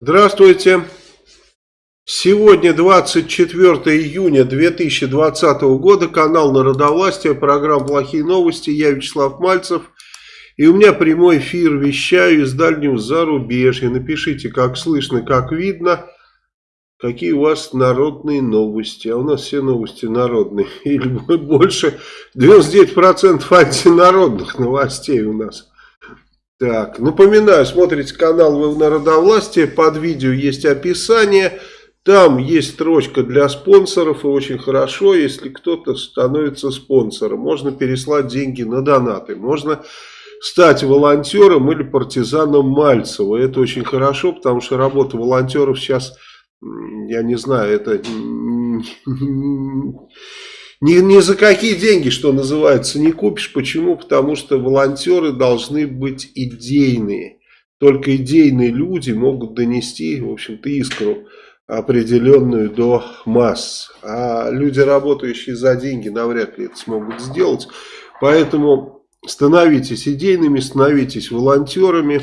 Здравствуйте. Сегодня 24 июня 2020 года, канал Народовластия, программа «Плохие новости», я Вячеслав Мальцев. И у меня прямой эфир, вещаю из дальнего зарубежья. Напишите, как слышно, как видно, какие у вас народные новости. А у нас все новости народные, или больше, 99% антинародных новостей у нас. Так, напоминаю, смотрите канал Народовластия, под видео есть описание – там есть строчка для спонсоров, и очень хорошо, если кто-то становится спонсором. Можно переслать деньги на донаты, можно стать волонтером или партизаном Мальцева. Это очень хорошо, потому что работа волонтеров сейчас, я не знаю, это ни, ни за какие деньги, что называется, не купишь. Почему? Потому что волонтеры должны быть идейные. Только идейные люди могут донести, в общем-то, искру определенную до масс. А люди, работающие за деньги, навряд ли это смогут сделать. Поэтому становитесь идейными, становитесь волонтерами.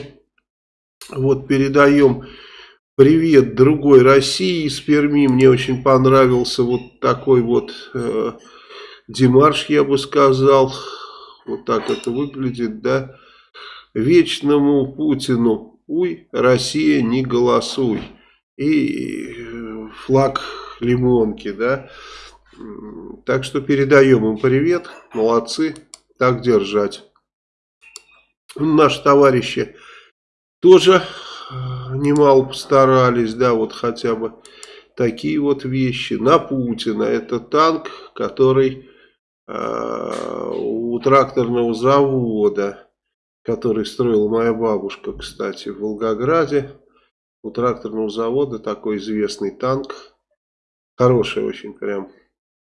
Вот передаем привет другой России из Перми. Мне очень понравился вот такой вот э, демарш, я бы сказал. Вот так это выглядит, да. Вечному Путину, уй, Россия, не голосуй и э, флаг лимонки, да. Так что передаем им привет, молодцы, так держать. Наши товарищи тоже немало постарались, да, вот хотя бы такие вот вещи. На Путина, это танк, который э, у тракторного завода, который строила моя бабушка, кстати, в Волгограде, у тракторного завода такой известный танк. Хороший очень прям.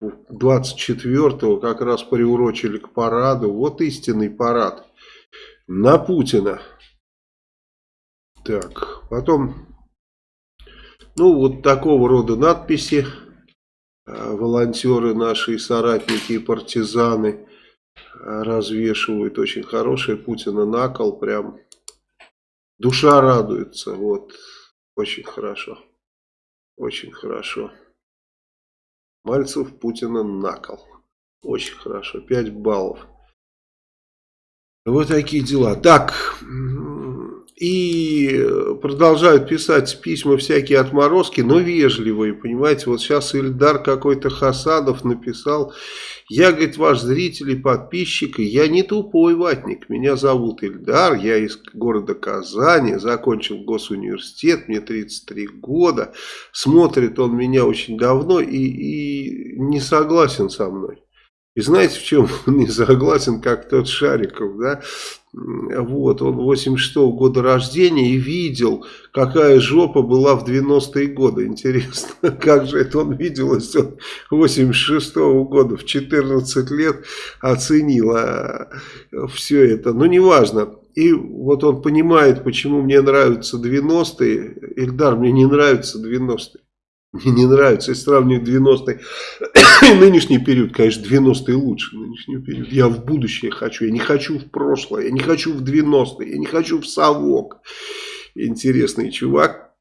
24-го как раз приурочили к параду. Вот истинный парад. На Путина. Так, потом, ну вот такого рода надписи. А, волонтеры наши, соратники и партизаны а, развешивают. Очень хорошие. Путина накол. Прям душа радуется. Вот. Очень хорошо. Очень хорошо. Мальцев Путина накол. Очень хорошо. 5 баллов. Вот такие дела. Так, и продолжают писать письма всякие отморозки, но вежливые, понимаете. Вот сейчас Ильдар какой-то Хасанов написал, я, говорит, ваш зритель и подписчик, и я не тупой ватник, меня зовут Ильдар, я из города Казани, закончил госуниверситет, мне 33 года, смотрит он меня очень давно и, и не согласен со мной. И знаете, в чем он не согласен, как тот Шариков, да? Вот, он 86 -го года рождения и видел, какая жопа была в 90-е годы. Интересно, как же это он видел, если он 86 -го года в 14 лет оценил а, все это. Но неважно. И вот он понимает, почему мне нравятся 90-е. Ильдар, мне не нравятся 90-е. Мне не нравится, если сравнивать 90-е и нынешний период, конечно, 90-е лучше нынешний период. Я в будущее хочу, я не хочу в прошлое, я не хочу в 90-е, я не хочу в совок. Интересный чувак.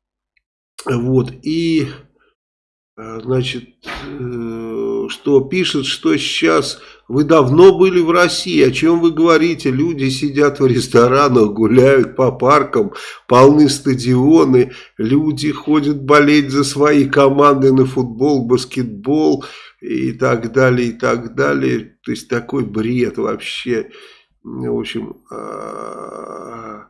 Вот, и, э, значит, э, что пишет, что сейчас вы давно были в России, о чем вы говорите? Люди сидят в ресторанах, гуляют по паркам, полны стадионы, люди ходят болеть за свои команды на футбол, баскетбол и так далее, и так далее. То есть такой бред вообще. В общем, а,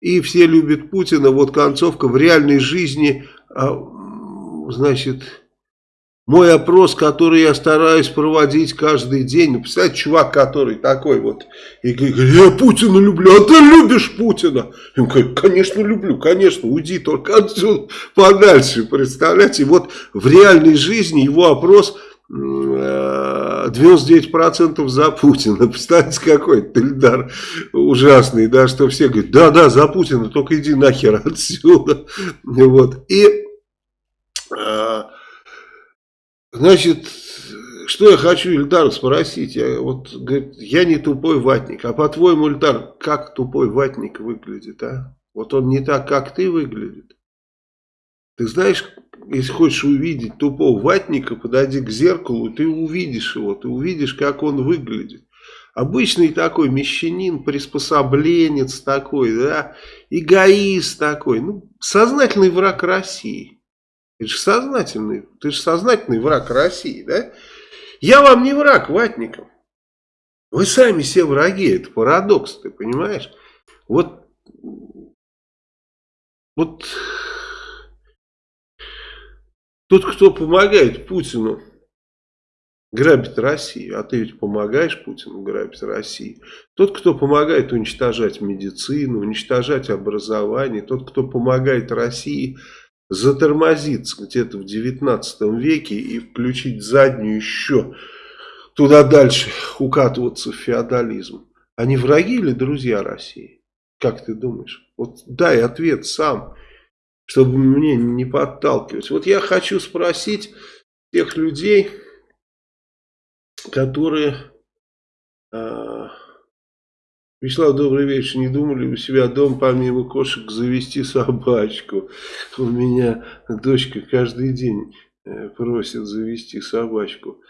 и все любят Путина. Вот концовка в реальной жизни, а, значит мой опрос, который я стараюсь проводить каждый день. Ну, представляете, чувак, который такой вот, и говорит, я Путина люблю, а ты любишь Путина? Я говорю, конечно люблю, конечно, уйди только отсюда подальше, представляете? И вот в реальной жизни его опрос 99% за Путина. Представьте, какой Тельдар ужасный, да, что все говорят, да-да, за Путина, только иди нахер отсюда. Вот, и... Значит, что я хочу Ильдара спросить? Я, вот, говорит, я не тупой ватник. А по-твоему, Ильдар, как тупой ватник выглядит, а? Вот он не так, как ты выглядит. Ты знаешь, если хочешь увидеть тупого ватника, подойди к зеркалу, ты увидишь его, ты увидишь, как он выглядит. Обычный такой мещанин, приспособленец такой, да, эгоист такой, ну, сознательный враг России. Это же сознательный, ты же сознательный враг России, да? Я вам не враг, ватникам. Вы сами все враги, это парадокс, ты понимаешь? Вот, вот тот, кто помогает Путину грабить Россию, а ты ведь помогаешь Путину грабить Россию. Тот, кто помогает уничтожать медицину, уничтожать образование, тот, кто помогает России затормозиться где-то в 19 веке и включить заднюю еще туда дальше, укатываться в феодализм. Они враги или друзья России? Как ты думаешь? Вот дай ответ сам, чтобы мне не подталкивать. Вот я хочу спросить тех людей, которые... Э, Вячеслав, добрый вечер. Не думали у себя дома помимо кошек завести собачку? У меня дочка каждый день э, просит завести собачку.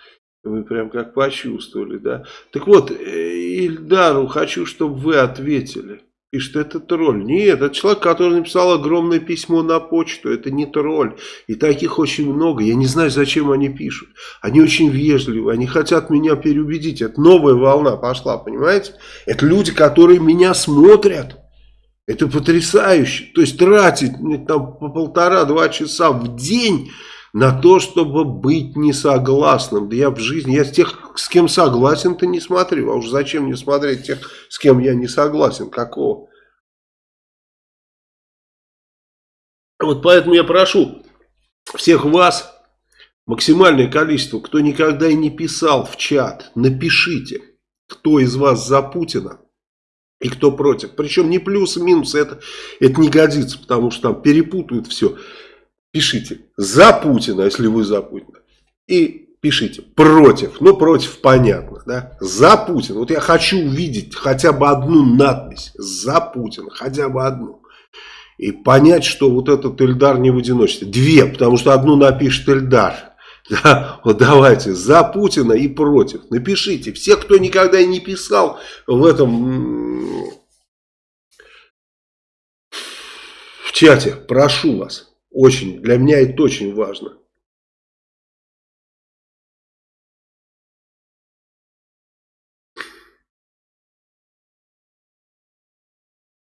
Вы прям как почувствовали, да? Так вот, э, Ильдару хочу, чтобы вы ответили пишет, это тролль. Нет, это человек, который написал огромное письмо на почту. Это не тролль. И таких очень много. Я не знаю, зачем они пишут. Они очень вежливы. Они хотят меня переубедить. Это новая волна пошла, понимаете? Это люди, которые меня смотрят. Это потрясающе. То есть тратить там по полтора-два часа в день на то, чтобы быть несогласным. Да я в жизни, я с тех, с кем согласен-то не смотрю. А уж зачем мне смотреть тех, с кем я не согласен? Какого? Вот поэтому я прошу всех вас, максимальное количество, кто никогда и не писал в чат, напишите, кто из вас за Путина и кто против. Причем не плюс минус, это, это не годится, потому что там перепутают все пишите за Путина, если вы за Путина. И пишите против. Ну, против понятно, да. За Путина. Вот я хочу увидеть хотя бы одну надпись. За Путина. Хотя бы одну. И понять, что вот этот Эльдар не в одиночестве. Две, потому что одну напишет Эльдар. Да, вот давайте, за Путина и против. Напишите. Все, кто никогда не писал в этом в чате, прошу вас. Очень. Для меня это очень важно.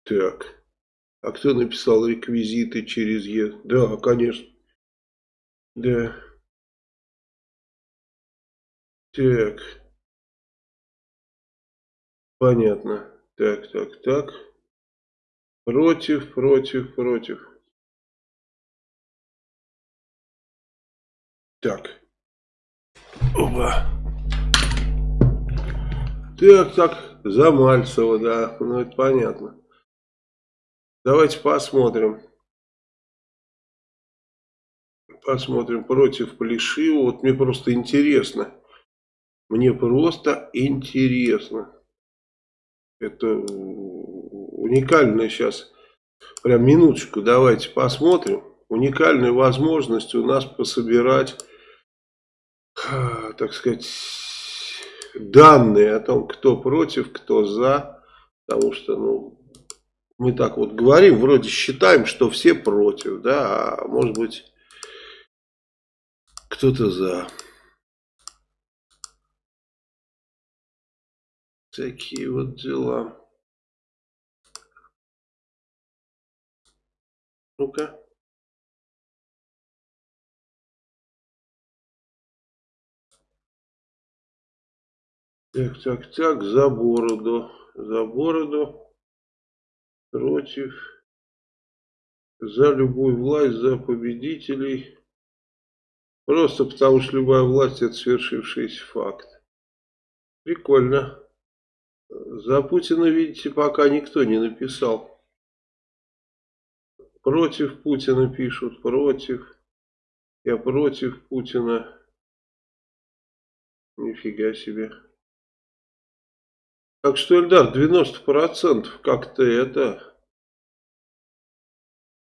Так. А кто написал реквизиты через Е? Да, конечно. Да. Так. Понятно. Так, так, так. Против, против, против. Так. Оба. Так, так, Замальцева, да, ну это понятно. Давайте посмотрим. Посмотрим против Плешива. Вот мне просто интересно. Мне просто интересно. Это уникальная сейчас. Прям минуточку давайте посмотрим. Уникальная возможность у нас пособирать так сказать, данные о том, кто против, кто за, потому что, ну, мы так вот говорим, вроде считаем, что все против, да, а может быть, кто-то за. Такие вот дела. Ну-ка. Так, так, так, за бороду, за бороду, против, за любую власть, за победителей. Просто потому что любая власть это свершившийся факт. Прикольно. За Путина, видите, пока никто не написал. Против Путина пишут, против. Я против Путина. Нифига себе. Так что, Эльдар, 90% как-то это...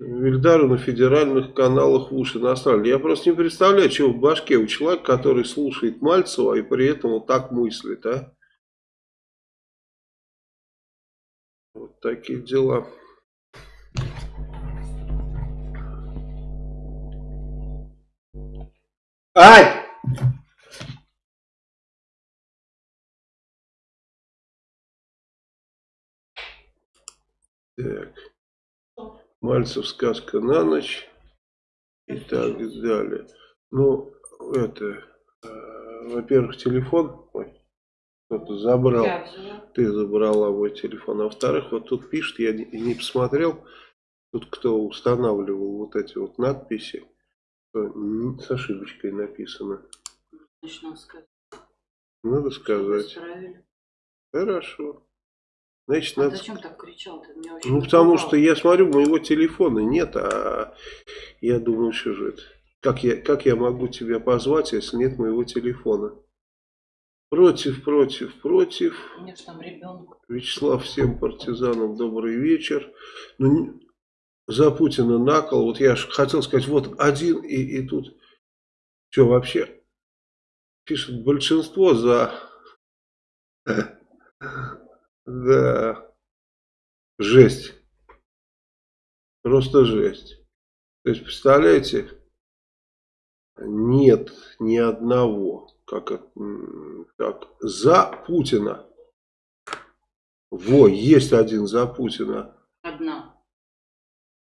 Эльдару на федеральных каналах в уши насрали. Я просто не представляю, что в башке у человека, который слушает Мальцева и при этом вот так мыслит, а? Вот такие дела. Ай! Так. Мальцев сказка на ночь. И так далее. Ну, это, э, во-первых, телефон. Ой, кто-то забрал. Ты забрала мой телефон. А во-вторых, вот тут пишет, я не, не посмотрел. Тут кто устанавливал вот эти вот надписи. С ошибочкой написано. Надо сказать. Хорошо. Значит, а надо... зачем так кричал? Ты меня ну, потому что я смотрю, моего телефона нет, а я думаю, что же это. Как я, как я могу тебя позвать, если нет моего телефона? Против, против, против. Нет, там ребенок. Вячеслав, всем партизанам добрый вечер. Ну, за Путина накол. Вот я хотел сказать, вот один и, и тут. Что вообще? Пишет большинство за... Да. Жесть. Просто жесть. То есть, представляете, нет ни одного, как, как за Путина. Во, есть один за Путина. Одна.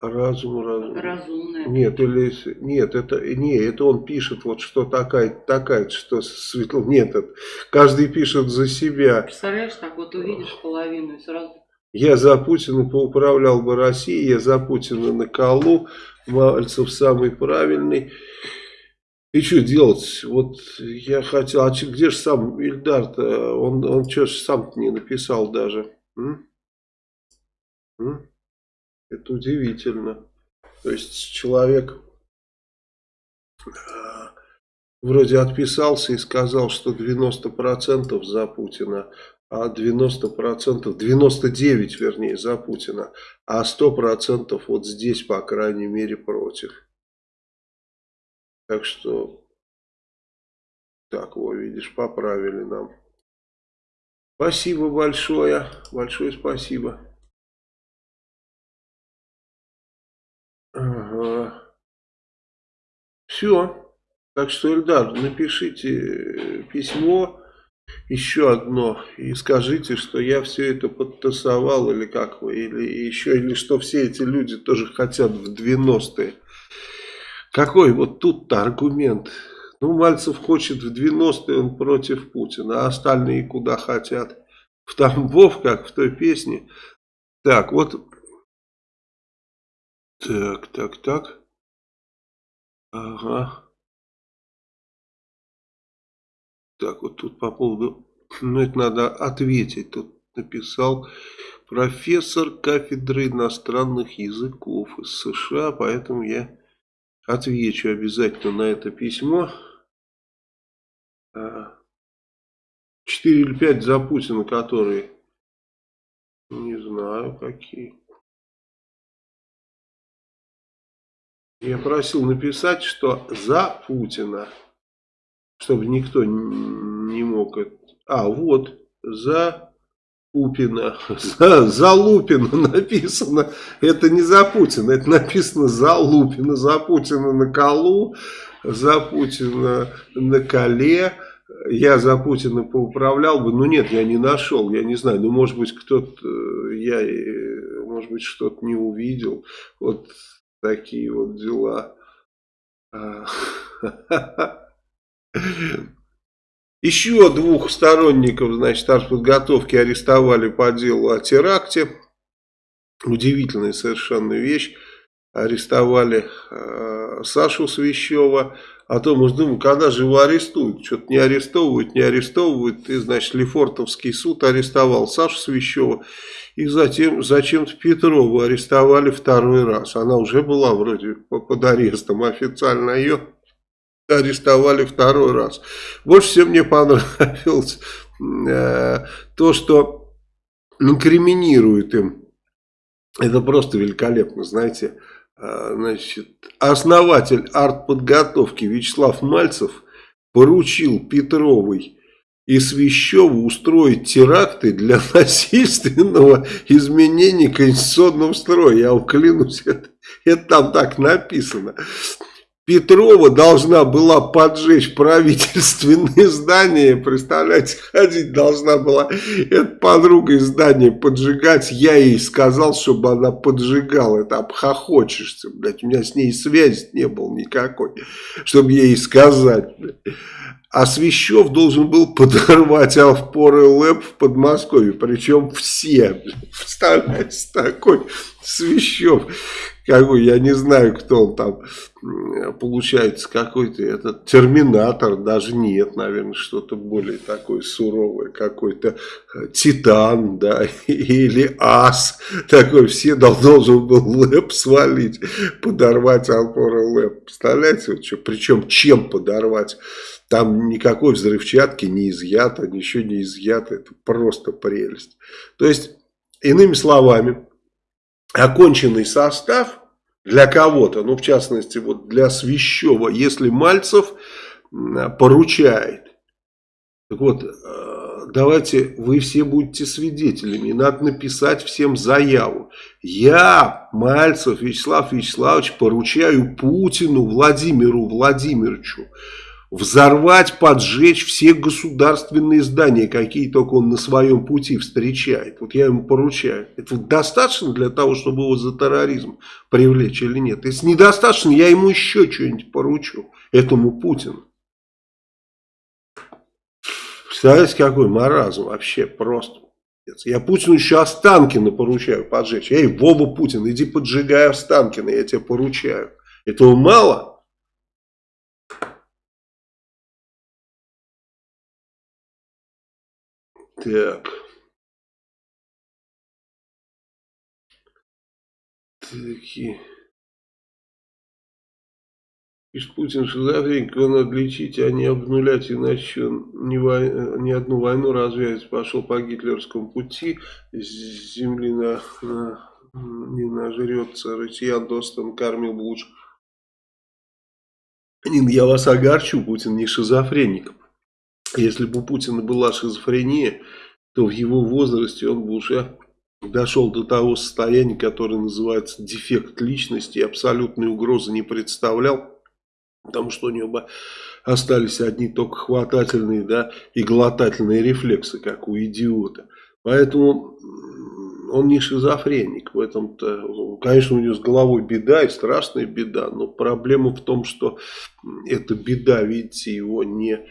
Разум, разум. Разумная. Нет, или нет, это не, это он пишет вот что такая, такая, что светло. Нет, это, каждый пишет за себя. Представляешь, так вот увидишь половину и сразу. Я за Путина поуправлял бы Россией, я за Путина на колу, Мальцев самый правильный. И что делать? Вот я хотел, а где же сам Ильдар-то? Он, он что ж сам не написал даже? М? М? Это удивительно. То есть человек э, вроде отписался и сказал, что 90% за Путина, а 90%, 99 вернее за Путина, а 100% вот здесь, по крайней мере, против. Так что, так, вот видишь, поправили нам. Спасибо большое, большое спасибо. Все. Так что, Эльдар, напишите э, письмо, еще одно, и скажите, что я все это подтасовал, или как вы, или еще, или что все эти люди тоже хотят в 90-е. Какой вот тут-то аргумент? Ну, Мальцев хочет в 90-е, он против Путина, а остальные куда хотят? В Тамбов, как в той песне. Так, вот так, так, так. Ага. Так, вот тут по поводу... Ну, это надо ответить. Тут написал профессор кафедры иностранных языков из США, поэтому я отвечу обязательно на это письмо. А, четыре или пять за Путина, которые... Не знаю, какие. Я просил написать, что за Путина, чтобы никто не мог... А, вот, за Пупина, за, за Лупина написано. Это не за Путина, это написано за Лупина, за Путина на колу, за Путина на коле. Я за Путина поуправлял бы, но нет, я не нашел, я не знаю, ну может быть кто-то, я, может быть что-то не увидел. Вот такие вот дела. А. Еще двух сторонников, значит, подготовки арестовали по делу о теракте. Удивительная совершенно вещь. Арестовали э, Сашу Свящева. А то мы думаем, когда же его арестуют? Что-то не арестовывают, не арестовывают. И, значит, Лефортовский суд арестовал Сашу Свящева. И затем зачем-то Петрову арестовали второй раз. Она уже была вроде под арестом официально. Ее арестовали второй раз. Больше всего мне понравилось э, то, что инкриминирует им. Это просто великолепно, знаете. Э, значит, основатель артподготовки Вячеслав Мальцев поручил Петровой и Свящеву устроить теракты для насильственного изменения конституционного строя. Я вам клянусь, это, это там так написано. Петрова должна была поджечь правительственные здания, представляете, ходить должна была эта подруга из здания поджигать, я ей сказал, чтобы она поджигала, это обхохочешься, блядь, у меня с ней связи не было никакой, чтобы ей сказать, блядь. А Свящев должен был подорвать Авпоры ЛЭП в Подмосковье. Причем все. Представляете, такой Свящев. Какой, я не знаю, кто он там. Получается, какой-то этот терминатор. Даже нет, наверное, что-то более такое суровое. Какой-то э, титан, да, или ас. Такой, все должен был ЛЭП свалить. Подорвать Авпоры ЛЭП. Представляете, вот что, причем чем подорвать? Там никакой взрывчатки не изъято, ничего не изъято. Это просто прелесть. То есть, иными словами, оконченный состав для кого-то, ну в частности вот для Свящева, если Мальцев поручает. Так вот, э, давайте вы все будете свидетелями. Надо написать всем заяву. Я, Мальцев Вячеслав Вячеславович, поручаю Путину Владимиру Владимировичу взорвать, поджечь все государственные здания, какие только он на своем пути встречает. Вот я ему поручаю. Это достаточно для того, чтобы его за терроризм привлечь или нет? Если недостаточно, я ему еще что-нибудь поручу, этому Путину. Представляете, какой маразм вообще просто. Я Путину еще Останкина поручаю поджечь. Эй, Вова Путин, иди поджигай Останкина, я тебе поручаю. Этого мало? Так. Такие. Пишет Путин шизофреник, надо лечить, а не обнулять, иначе он ни, вой... ни одну войну развязать. Пошел по гитлерскому пути, с земли на, на, не нажрется, россиян достан кормил бы лучше. Нин, я вас огорчу, Путин не шизофреник. Если бы у Путина была шизофрения, то в его возрасте он бы уже дошел до того состояния, которое называется дефект личности, абсолютной угрозы не представлял, потому что у него бы остались одни только хватательные да, и глотательные рефлексы, как у идиота. Поэтому он не шизофреник. В этом-то, конечно, у него с головой беда и страшная беда, но проблема в том, что эта беда, видите, его не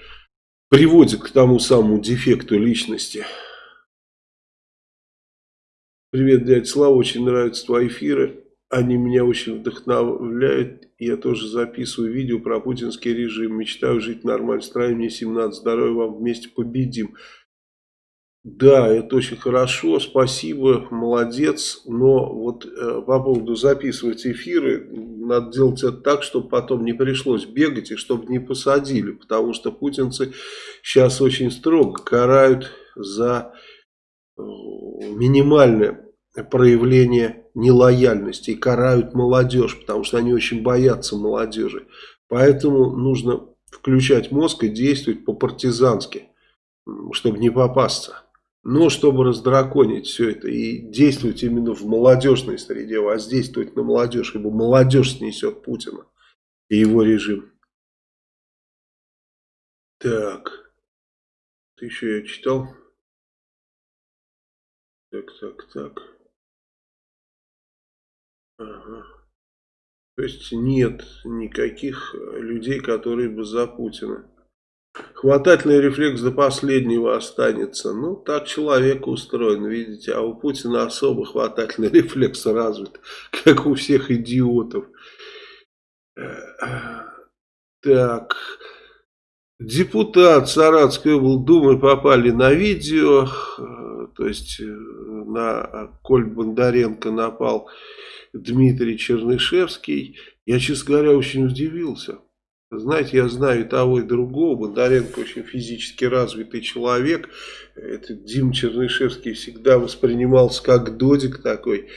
приводит к тому самому дефекту личности. Привет, дядя Слава, очень нравятся твои эфиры. Они меня очень вдохновляют. Я тоже записываю видео про путинский режим. Мечтаю жить в нормальной стране. Мне 17. Здоровья вам. Вместе победим. Да, это очень хорошо, спасибо, молодец, но вот э, по поводу записывать эфиры, надо делать это так, чтобы потом не пришлось бегать и чтобы не посадили, потому что путинцы сейчас очень строго карают за э, минимальное проявление нелояльности и карают молодежь, потому что они очень боятся молодежи. Поэтому нужно включать мозг и действовать по-партизански, чтобы не попасться. Но чтобы раздраконить все это и действовать именно в молодежной среде, воздействовать на молодежь, ибо молодежь снесет Путина и его режим. Так, ты еще я читал? Так, так, так. Ага. То есть нет никаких людей, которые бы за Путина. Хватательный рефлекс до последнего останется. Ну, так человек устроен, видите. А у Путина особо хватательный рефлекс развит, как у всех идиотов. Так. Депутат Саратской облдумы попали на видео. То есть на Коль Бондаренко напал Дмитрий Чернышевский. Я, честно говоря, очень удивился. Знаете, я знаю и того, и другого. Бондаренко очень физически развитый человек. Этот Дим Чернышевский всегда воспринимался как додик такой,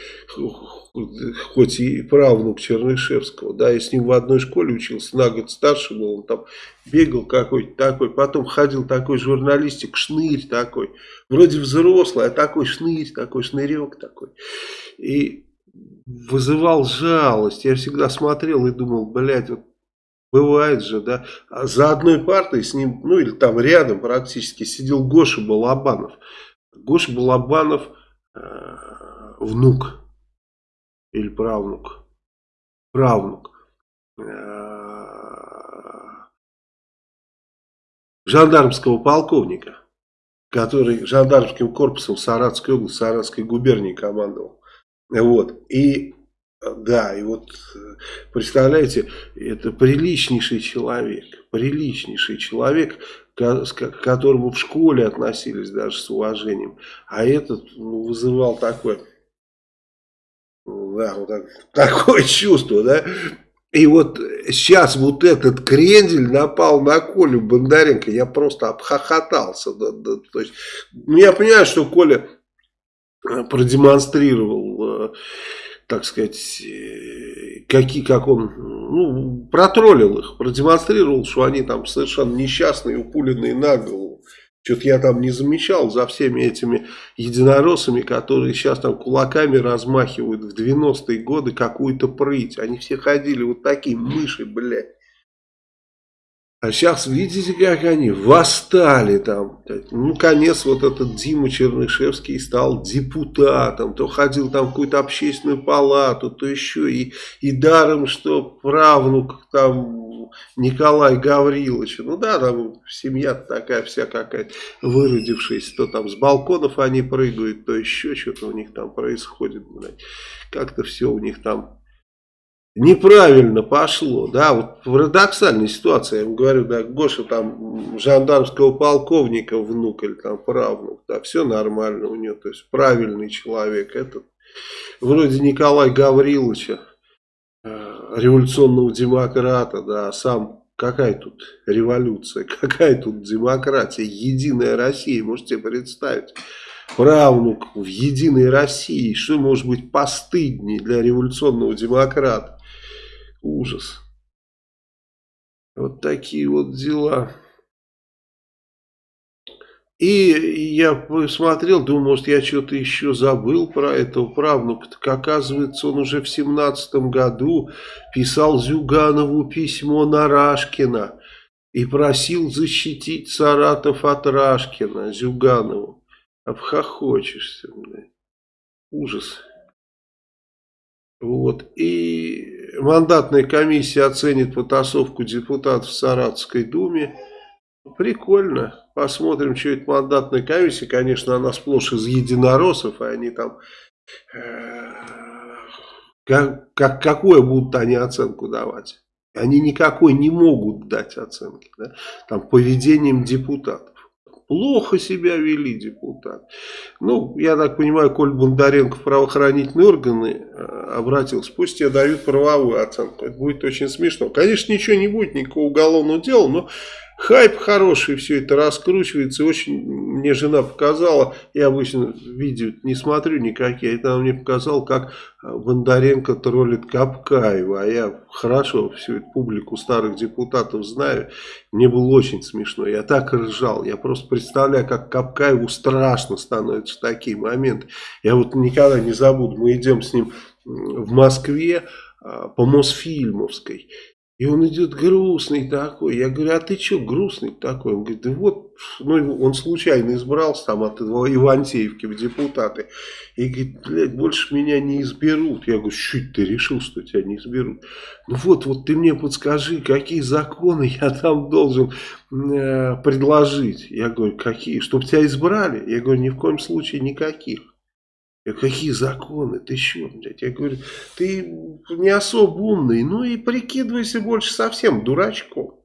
хоть и правнук Чернышевского. Да, я с ним в одной школе учился, на год старше был, он там бегал какой-то такой. Потом ходил такой журналистик, шнырь такой. Вроде взрослый, а такой шнырь, такой шнырек такой. И вызывал жалость. Я всегда смотрел и думал, блядь, вот Бывает же, да. А за одной партой с ним, ну или там рядом практически сидел Гоша Балабанов. Гоша Балабанов э, внук или правнук. Правнук. Э, жандармского полковника, который жандармским корпусом Саратской области, Саратской губернии командовал. Вот. И да, и вот представляете, это приличнейший человек, приличнейший человек, к которому в школе относились даже с уважением, а этот ну, вызывал такое, да, вот так, такое чувство, да, и вот сейчас вот этот крендель напал на Колю Бондаренко, я просто обхохотался, да, да, то есть, ну я понимаю, что Коля продемонстрировал так сказать, э, какие, как он, ну, протроллил их, продемонстрировал, что они там совершенно несчастные, упуленные на голову. Что-то я там не замечал за всеми этими единороссами, которые сейчас там кулаками размахивают в 90-е годы какую-то прыть. Они все ходили вот такие мыши, блядь. А сейчас видите, как они восстали там. Ну, конец вот этот Дима Чернышевский стал депутатом. То ходил там в какую-то общественную палату, то еще. И, и даром, что правнук там Николай Гаврилович. Ну да, там семья такая вся какая-то выродившаяся. То там с балконов они прыгают, то еще что-то у них там происходит. Как-то все у них там неправильно пошло, да, вот парадоксальная ситуация, я вам говорю, да, Гоша там жандармского полковника внук или там правнук, да, все нормально у него, то есть правильный человек, этот, вроде Николая Гавриловича, э, революционного демократа, да, сам какая тут революция, какая тут демократия, единая Россия, можете представить, правнук в единой России, что может быть постыднее для революционного демократа, Ужас. Вот такие вот дела. И я посмотрел, думаю, может я что-то еще забыл про этого правнука. Так оказывается, он уже в семнадцатом году писал Зюганову письмо на Рашкина и просил защитить Саратов от Рашкина, Зюганову. Обхохочешься, блядь. Ужас. Вот. И мандатная комиссия оценит потасовку депутатов в Саратовской думе. Прикольно. Посмотрим, что это мандатная комиссия. Конечно, она сплошь из единороссов, и они там... Э, как, как, какую будут они оценку давать? Они никакой не могут дать оценки. Да? Там поведением депутатов. Плохо себя вели депутат. Ну, я так понимаю, Коль Бондаренко в правоохранительные органы э, обратился. Пусть тебе дают правовую оценку. Это будет очень смешно. Конечно, ничего не будет, никакого уголовного дела, но хайп хороший, все это раскручивается. Очень мне жена показала, я обычно видео не смотрю никакие, она мне показала, как э, Бондаренко троллит Капкаева. А я хорошо всю эту публику старых депутатов знаю. Мне было очень смешно. Я так ржал. Я просто представляю, как Капкаеву страшно становится в такие моменты. Я вот никогда не забуду. Мы идем с ним в Москве э, по Мосфильмовской. И он идет грустный такой. Я говорю, а ты что грустный такой? Он говорит, да вот, ну, он случайно избрался там от Ивантеевки в депутаты. И говорит, блядь, больше меня не изберут. Я говорю, чуть ты решил, что тебя не изберут? Ну вот, вот ты мне подскажи, какие законы я там должен э, предложить? Я говорю, какие? Чтобы тебя избрали? Я говорю, ни в коем случае никаких. Какие законы? Ты что, блядь? Я говорю, ты не особо умный, ну и прикидывайся больше совсем дурачком.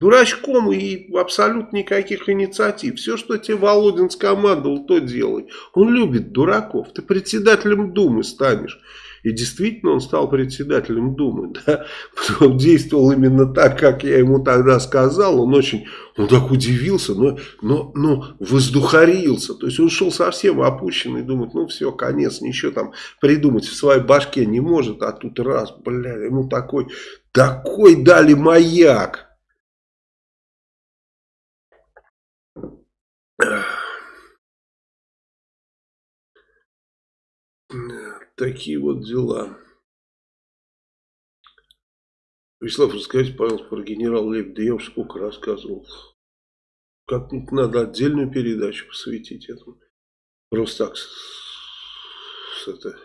Дурачком и абсолютно никаких инициатив. Все, что тебе Володин скомандовал, то делай. Он любит дураков. Ты председателем Думы станешь. И действительно он стал председателем Думы. Да? Он действовал именно так, как я ему тогда сказал. Он очень, он так удивился, но, но, но воздухарился. То есть он шел совсем опущенный, думает, ну все, конец, ничего там придумать в своей башке не может. А тут раз, бля, ему такой, такой дали маяк. Такие вот дела. Вячеслав, расскажите, пожалуйста, про генерал Лебедя. Я уже сколько рассказывал. Как-нибудь надо отдельную передачу посвятить этому. Просто так с, это,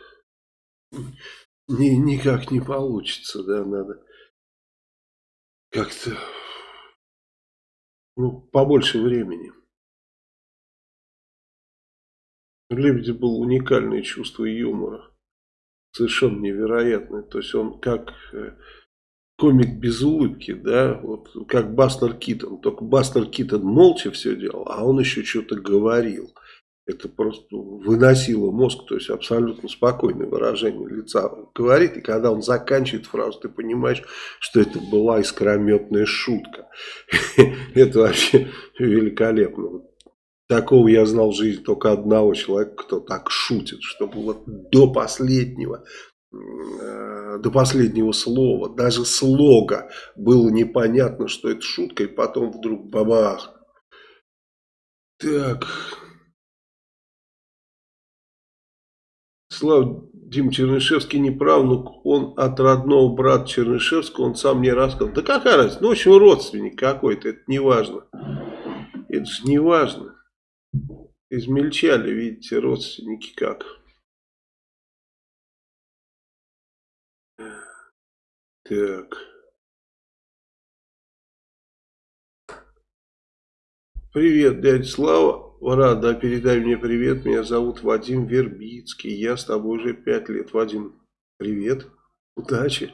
ни, никак не получится, да, надо как-то ну, побольше времени. У Лебедя было уникальное чувство юмора. Совершенно невероятное. То есть он как э, комик без улыбки, да, вот как Бастер Китон. Только Бастер Китон молча все делал, а он еще что-то говорил. Это просто выносило мозг, то есть абсолютно спокойное выражение лица говорит. И когда он заканчивает фразу, ты понимаешь, что это была искрометная шутка. Это вообще великолепно. Такого я знал в жизни только одного человека, кто так шутит, чтобы вот до последнего, э, до последнего слова, даже слога было непонятно, что это шутка, и потом вдруг бабах. Так. Слава Дим Чернышевский не правнук, он от родного брата Чернышевского, он сам мне рассказал. Да какая разница, ну в общем родственник какой-то, это не важно. Это же не важно. Измельчали, видите, родственники как. Так. Привет, дядя Слава. Рада, передай мне привет. Меня зовут Вадим Вербицкий. Я с тобой уже пять лет. Вадим, привет. Удачи.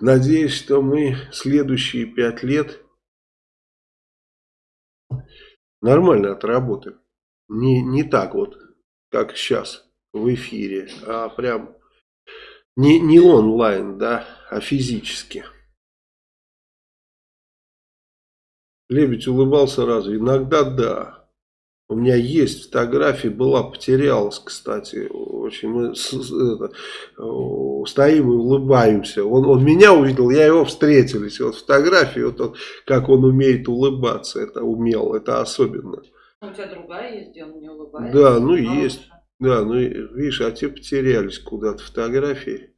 Надеюсь, что мы следующие пять лет нормально отработаем. Не, не так вот, как сейчас в эфире, а прям не, не онлайн, да, а физически. Лебедь улыбался разве? Иногда да. У меня есть фотография, была, потерялась, кстати. Очень мы с, это, стоим и улыбаемся. Он, он меня увидел, я его встретились. Вот фотографии, вот он, как он умеет улыбаться, это умел, это особенно. У тебя другая есть, где он не улыбается? Да, ну а есть. Лучше. Да, ну видишь, а те потерялись куда-то фотографии.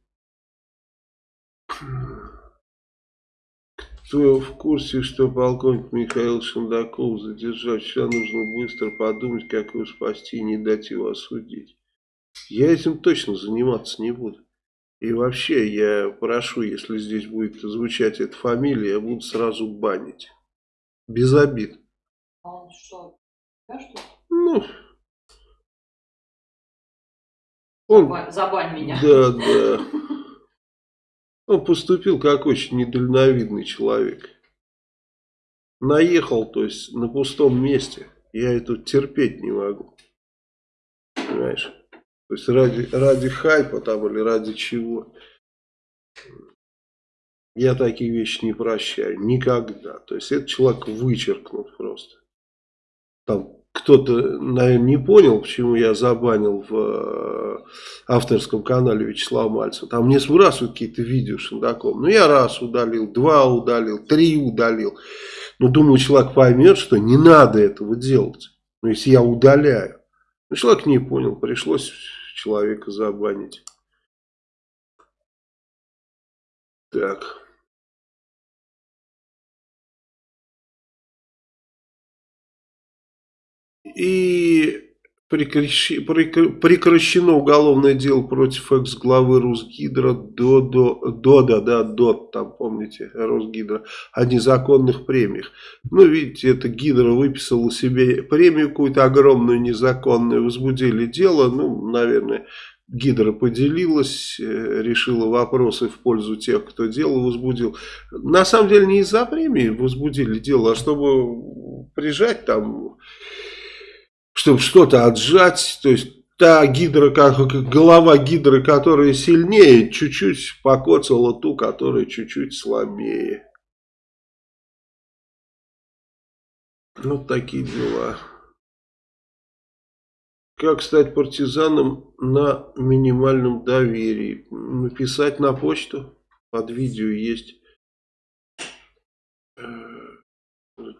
Кто в курсе, что полковник Михаил Шандаков задержать? Сейчас нужно быстро подумать, как его спасти и не дать его осудить. Я этим точно заниматься не буду. И вообще, я прошу, если здесь будет звучать эта фамилия, я буду сразу банить. Без обид. А он что, да, что Ну, он... Забань меня. Да, да. Он поступил как очень недальновидный человек. Наехал, то есть на пустом месте. Я это терпеть не могу. Понимаешь? То есть ради, ради хайпа там или ради чего. Я такие вещи не прощаю. Никогда. То есть этот человек вычеркнут просто. Там кто-то, наверное, не понял, почему я забанил в э, авторском канале Вячеслава Мальцева. Там мне сбрасывают какие-то видео Шендаком. Ну, я раз удалил, два удалил, три удалил. Но думаю, человек поймет, что не надо этого делать. Но если я удаляю. Но человек не понял, пришлось человека забанить. Так. И прекращено уголовное дело против экс-главы Русгидро до, до, до, да, да, до, там, помните, Росгидро, о незаконных премиях. Ну, видите, это Гидро выписала себе премию какую-то огромную, незаконную, возбудили дело, ну, наверное, Гидра поделилась, э, решила вопросы в пользу тех, кто дело возбудил. На самом деле не из-за премии возбудили дело, а чтобы прижать там чтобы что-то отжать, то есть та гидра, голова гидры, которая сильнее, чуть-чуть покоцала ту, которая чуть-чуть слабее. Вот такие дела. Как стать партизаном на минимальном доверии? Написать на почту. Под видео есть. Э,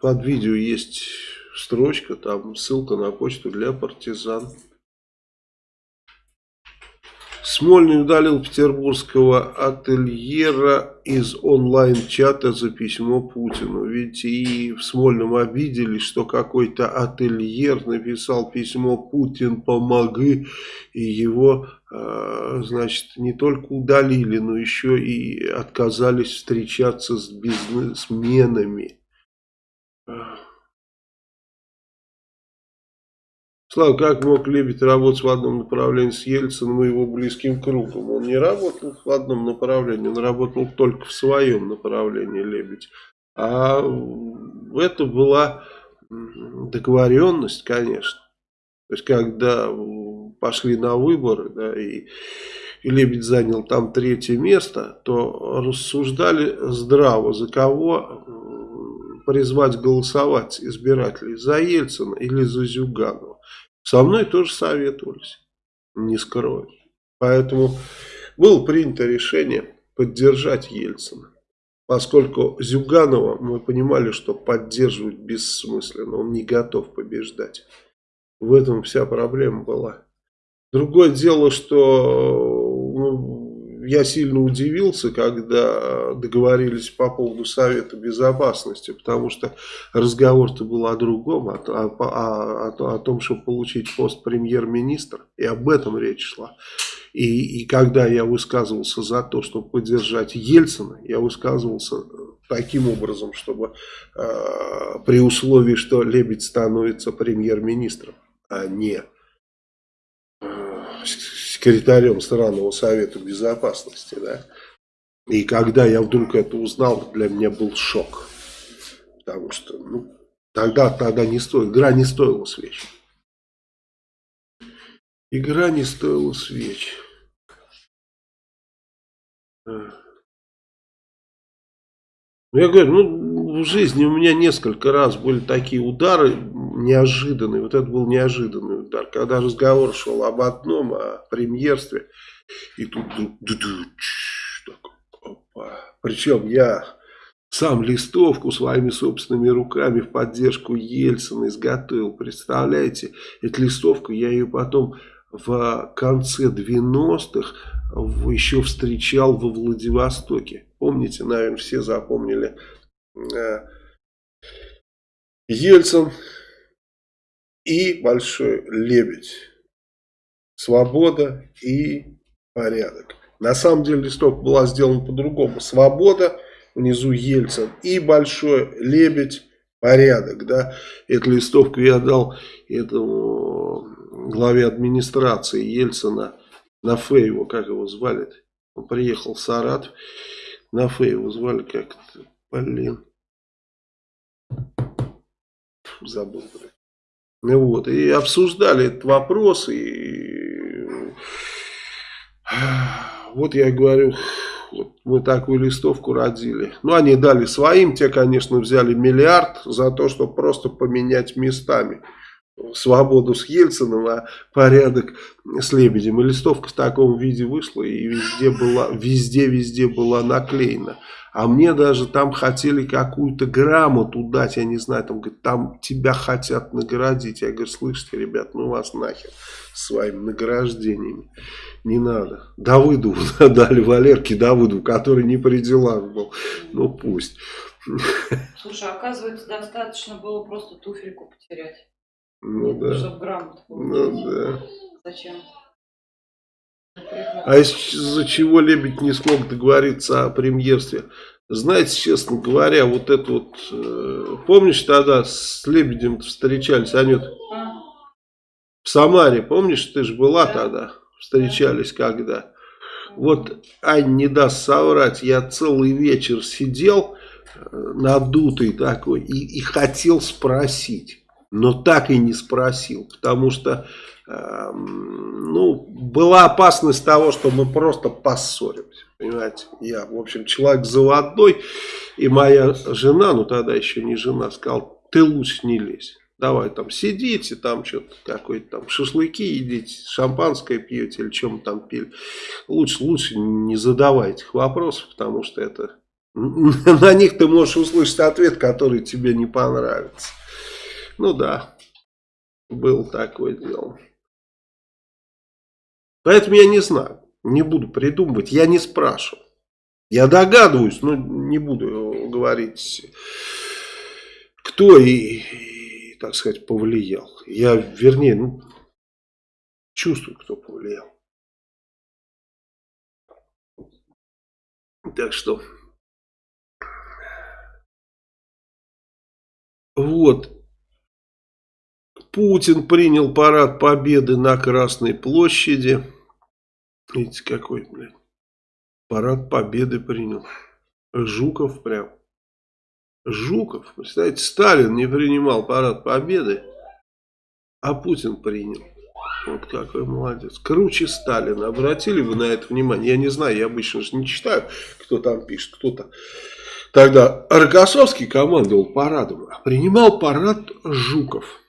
под видео есть строчка, там ссылка на почту для партизан. Смольный удалил петербургского ательера из онлайн-чата за письмо Путину. Ведь и в Смольном обиделись, что какой-то ательер написал письмо «Путин, помоги», и его, а, значит, не только удалили, но еще и отказались встречаться с бизнесменами. Слава, как мог Лебедь работать в одном направлении с Ельциным и его близким кругом? Он не работал в одном направлении, он работал только в своем направлении, Лебедь. А это была договоренность, конечно. То есть, когда пошли на выборы, да, и, и Лебедь занял там третье место, то рассуждали здраво, за кого призвать голосовать избирателей, за Ельцина или за Зюганова. Со мной тоже советовались, не скрою. Поэтому было принято решение поддержать Ельцина. Поскольку Зюганова мы понимали, что поддерживать бессмысленно, он не готов побеждать. В этом вся проблема была. Другое дело, что ну, я сильно удивился, когда договорились по поводу Совета Безопасности, потому что разговор-то был о другом, о, о, о, о том, чтобы получить пост премьер-министра, и об этом речь шла. И, и когда я высказывался за то, чтобы поддержать Ельцина, я высказывался таким образом, чтобы э, при условии, что Лебедь становится премьер-министром, а не секретарем странного совета безопасности, да. И когда я вдруг это узнал, для меня был шок. Потому что, ну, тогда, тогда не стоит, игра не стоила свеч. Игра не стоила свеч. Я говорю, ну, в жизни у меня несколько раз были такие удары неожиданный, вот это был неожиданный удар, когда разговор шел об одном, о премьерстве, и тут причем я сам листовку своими собственными руками в поддержку Ельцина изготовил, представляете, эту листовку я ее потом в конце 90-х еще встречал во Владивостоке. Помните, наверное, все запомнили э, Ельцин и большой лебедь. Свобода и порядок. На самом деле листок была сделана по-другому. Свобода, внизу Ельцин и большой лебедь, порядок. Да? Эту листовку я дал этому главе администрации Ельцина на Фейево, как его звали -то? Он приехал в Саратов, на Фейево звали как-то, блин, забыл, блин. Вот, и обсуждали этот вопрос, и вот я говорю, вот мы такую листовку родили. Ну, они дали своим, те, конечно, взяли миллиард за то, чтобы просто поменять местами свободу с Ельциным, а порядок с Лебедем. И листовка в таком виде вышла, и везде была, везде-везде была наклеена. А мне даже там хотели какую-то грамоту дать, я не знаю, там, говорит, там тебя хотят наградить. Я говорю, слышите, ребят, ну вас нахер своими награждениями. Не надо. Давыду дали, Валерке Давыду, который не при делах был. Ну пусть. Слушай, оказывается, достаточно было просто туфельку потерять. Ну да. Чтобы грамоту Ну да. Зачем? А из-за чего Лебедь не смог договориться о премьерстве? Знаете, честно говоря, вот это вот... Э, помнишь тогда с Лебедем встречались, Анют? В Самаре, помнишь, ты же была тогда? Встречались когда? Вот Ань не даст соврать, я целый вечер сидел, э, надутый такой, и, и хотел спросить. но так и не спросил, потому что ну, была опасность того, что мы просто поссоримся, понимаете, я, в общем, человек заводной, и моя жена, ну тогда еще не жена, сказал, ты лучше не лезь, давай там сидите, там что-то какой-то там шашлыки едите, шампанское пьете или чем там пили, лучше, лучше не задавайте этих вопросов, потому что это, на них ты можешь услышать ответ, который тебе не понравится. Ну да, был такое дело. Поэтому я не знаю, не буду придумывать, я не спрашиваю. Я догадываюсь, но не буду говорить, кто и, и так сказать, повлиял. Я, вернее, ну, чувствую, кто повлиял. Так что, вот, Путин принял парад победы на Красной площади. Видите, какой, блядь, парад победы принял. Жуков прям. Жуков, представляете, Сталин не принимал парад победы, а Путин принял. Вот какой молодец. Круче Сталина. Обратили вы на это внимание? Я не знаю, я обычно же не читаю, кто там пишет, кто-то. Тогда Рокоссовский командовал парадом, а принимал парад Жуков.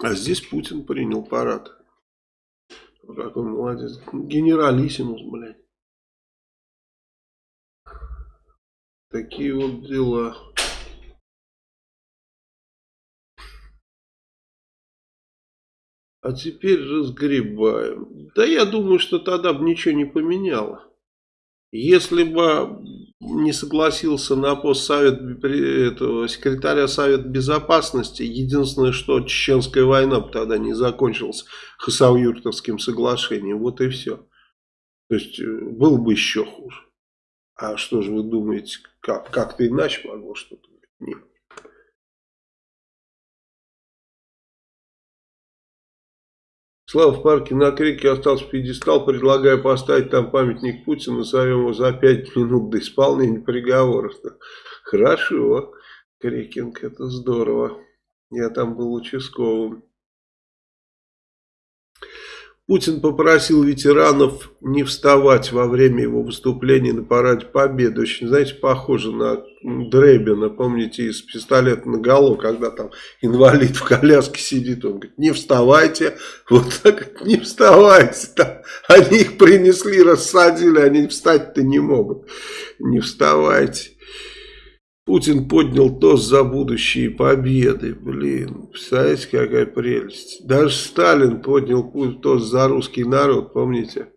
А здесь Путин принял парад. Какой молодец. Генералиссимус, блядь. Такие вот дела. А теперь разгребаем. Да я думаю, что тогда бы ничего не поменяло. Если бы не согласился на пост совет, этого, секретаря Совета Безопасности, единственное, что Чеченская война бы тогда не закончилась Хасавюртовским соглашением. Вот и все. То есть, э, было бы еще хуже. А что же вы думаете, как, как-то иначе могло что-то быть? Нет. Слава в парке на Крике остался пьедестал. Предлагаю поставить там памятник Путину. Назовем его за пять минут до исполнения приговора. Хорошо. Крикинг, это здорово. Я там был участковым. Путин попросил ветеранов не вставать во время его выступления на параде Победы. Очень, знаете, похоже на Дребина, помните, из пистолета на голову, когда там инвалид в коляске сидит, он говорит, не вставайте, вот так, не вставайте, там, они их принесли, рассадили, они встать-то не могут, не вставайте. Путин поднял тост за будущие победы. Блин, представляете, какая прелесть. Даже Сталин поднял тост за русский народ, помните?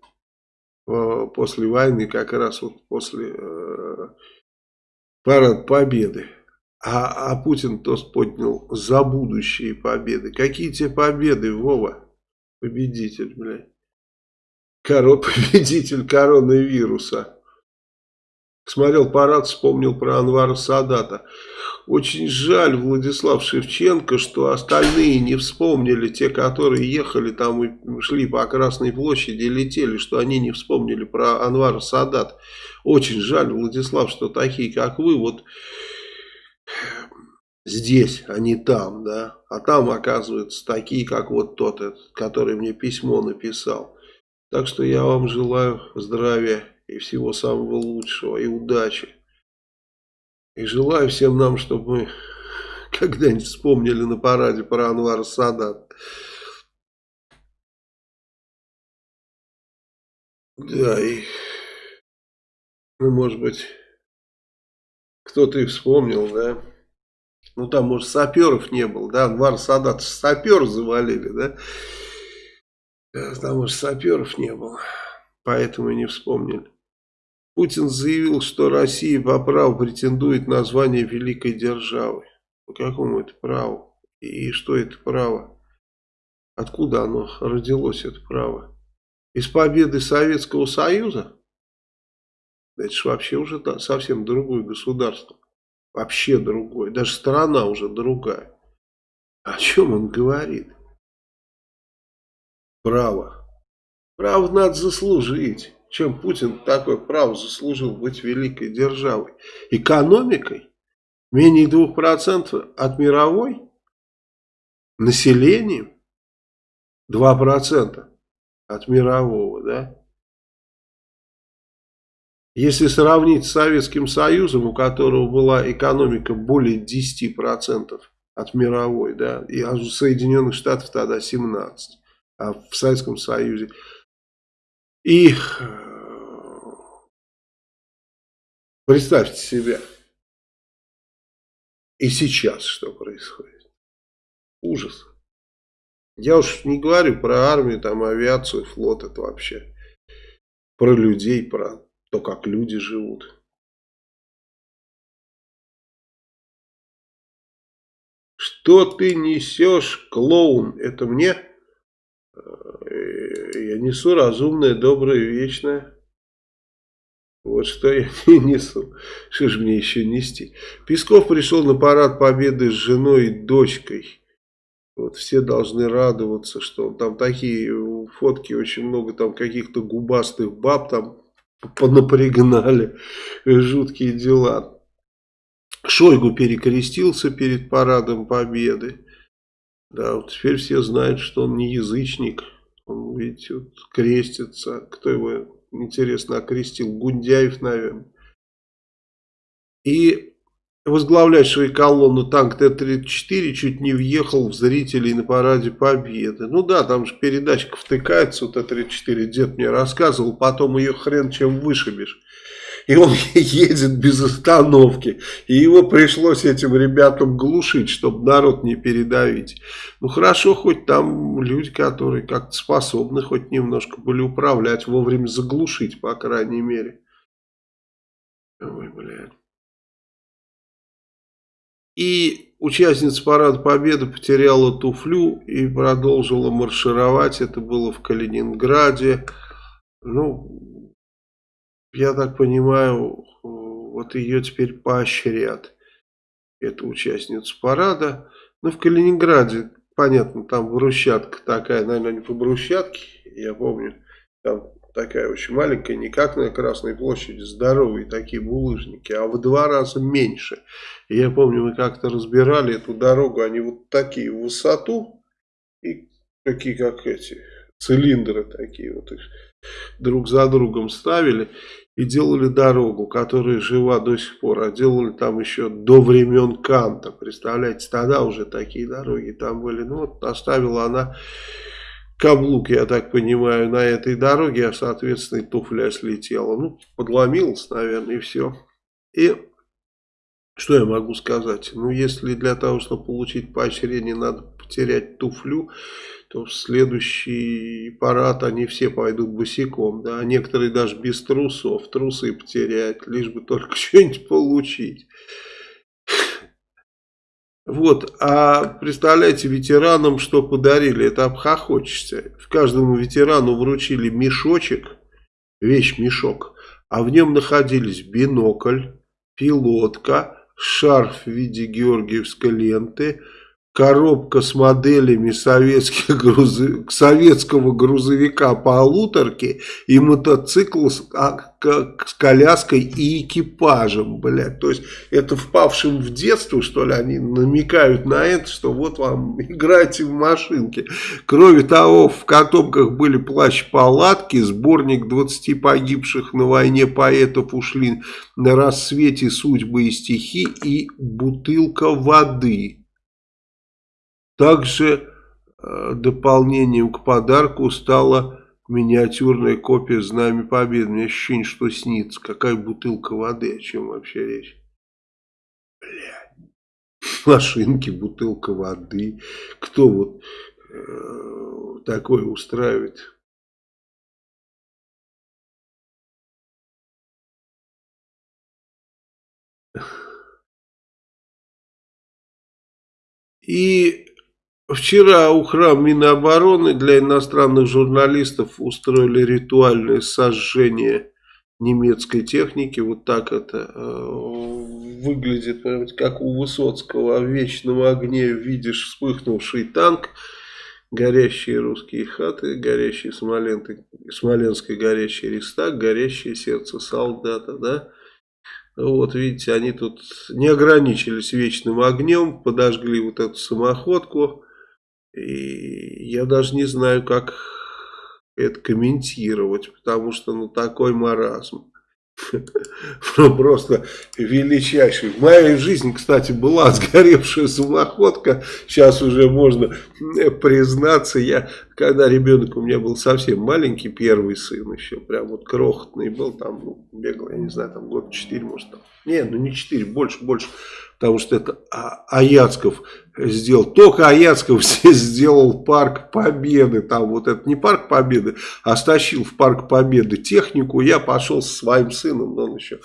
После войны, как раз вот после э, парад победы. А, а Путин тост поднял за будущие победы. Какие те победы, Вова? Победитель, блядь. Коро, победитель коронавируса. Смотрел парад, вспомнил про Анвара Садата. Очень жаль, Владислав Шевченко, что остальные не вспомнили, те, которые ехали там и шли по Красной площади летели, что они не вспомнили про Анвара Садат. Очень жаль, Владислав, что такие, как вы, вот здесь, а не там, да. А там, оказывается, такие, как вот тот, который мне письмо написал. Так что я вам желаю здравия и всего самого лучшего, и удачи. И желаю всем нам, чтобы мы когда-нибудь вспомнили на параде про Анвара Садат. Да, и, ну, может быть, кто-то и вспомнил, да. Ну, там, может, саперов не было, да, Анвар Садат сапер завалили, да. Там, может, саперов не было, поэтому и не вспомнили. Путин заявил, что Россия по праву претендует на звание великой державы. По какому это праву? И что это право? Откуда оно родилось, это право? Из победы Советского Союза? Это же вообще уже совсем другое государство. Вообще другое. Даже страна уже другая. О чем он говорит? Право. Право надо заслужить чем Путин такое право заслужил быть великой державой. Экономикой менее 2% от мировой, населением 2% от мирового, да? Если сравнить с Советским Союзом, у которого была экономика более 10% от мировой, да, и у Соединенных Штатов тогда 17%, а в Советском Союзе. И представьте себе, и сейчас что происходит. Ужас. Я уж не говорю про армию, там авиацию, флот, это вообще про людей, про то, как люди живут. Что ты несешь, клоун? Это мне? Э, я несу разумное, доброе, вечное. Вот что я не несу. Что же мне еще нести? Песков пришел на парад победы с женой и дочкой. Вот все должны радоваться, что там такие фотки, очень много там каких-то губастых баб там понапрягнали. Жуткие дела. Шойгу перекрестился перед парадом победы. Да, вот теперь все знают, что он не язычник. Он, видите, вот крестится. Кто его, интересно, окрестил? Гундяев, наверное. И возглавлявший колонну танк Т-34 чуть не въехал в зрителей на параде Победы. Ну да, там же передачка втыкается, у Т-34 дед мне рассказывал, потом ее хрен чем вышибешь. И он едет без остановки. И его пришлось этим ребятам глушить, чтобы народ не передавить. Ну хорошо, хоть там люди, которые как-то способны хоть немножко были управлять, вовремя заглушить, по крайней мере. Ой, блядь. И участница Парада Победы потеряла туфлю и продолжила маршировать. Это было в Калининграде. Ну, я так понимаю, вот ее теперь поощрят. Эту участницу парада. Ну, в Калининграде, понятно, там брусчатка такая, наверное, не по брусчатке, я помню. Там такая очень маленькая, не как на Красной площади, здоровые такие булыжники, а в два раза меньше. Я помню, мы как-то разбирали эту дорогу, они вот такие в высоту, и такие как эти, цилиндры такие вот их друг за другом ставили и делали дорогу, которая жива до сих пор, а делали там еще до времен Канта, представляете, тогда уже такие дороги там были, ну вот оставила она каблук, я так понимаю, на этой дороге, а соответственно и туфля слетела. Ну, подломилась, наверное, и все. И что я могу сказать? Ну, если для того, чтобы получить поощрение, надо потерять туфлю, то в следующий парад они все пойдут босиком, да, некоторые даже без трусов, трусы потеряют, лишь бы только что-нибудь получить. Вот, а представляете, ветеранам что подарили, это обхохочешься. В каждому ветерану вручили мешочек, вещь-мешок, а в нем находились бинокль, пилотка, шарф в виде георгиевской ленты, коробка с моделями советских груз... советского грузовика полуторки и мотоцикл с, а, с коляской и экипажем, блядь. То есть это впавшим в детство, что ли, они намекают на это, что вот вам играйте в машинки. Кроме того, в котомках были плащ-палатки, сборник 20 погибших на войне поэтов ушли на рассвете судьбы и стихи и бутылка воды. Также э, дополнением к подарку стала миниатюрная копия Знамя Победы. У меня ощущение, что снится. Какая бутылка воды, о чем вообще речь? Блядь. Машинки, бутылка воды. Кто вот э, такое устраивает? И Вчера у храм Минобороны для иностранных журналистов устроили ритуальное сожжение немецкой техники. Вот так это э, выглядит, как у Высоцкого в вечном огне видишь вспыхнувший танк, горящие русские хаты, горящий Смоленты, Смоленский горящий Рестак, горящее сердце солдата, да. Вот видите, они тут не ограничились вечным огнем, подожгли вот эту самоходку И я даже не знаю, как это комментировать, потому что ну такой маразм. Просто величайший. В моей жизни, кстати, была сгоревшая самоходка. Сейчас уже можно признаться. Я, когда ребенок у меня был совсем маленький, первый сын еще, прям вот крохотный был, там ну, бегал, я не знаю, там год 4, может, там. Не, ну не 4, больше, больше потому что это а, Аяцков сделал. Только Аяцков сделал парк Победы. Там вот это не парк Победы, а стащил в парк Победы технику. Я пошел со своим сыном, но он еще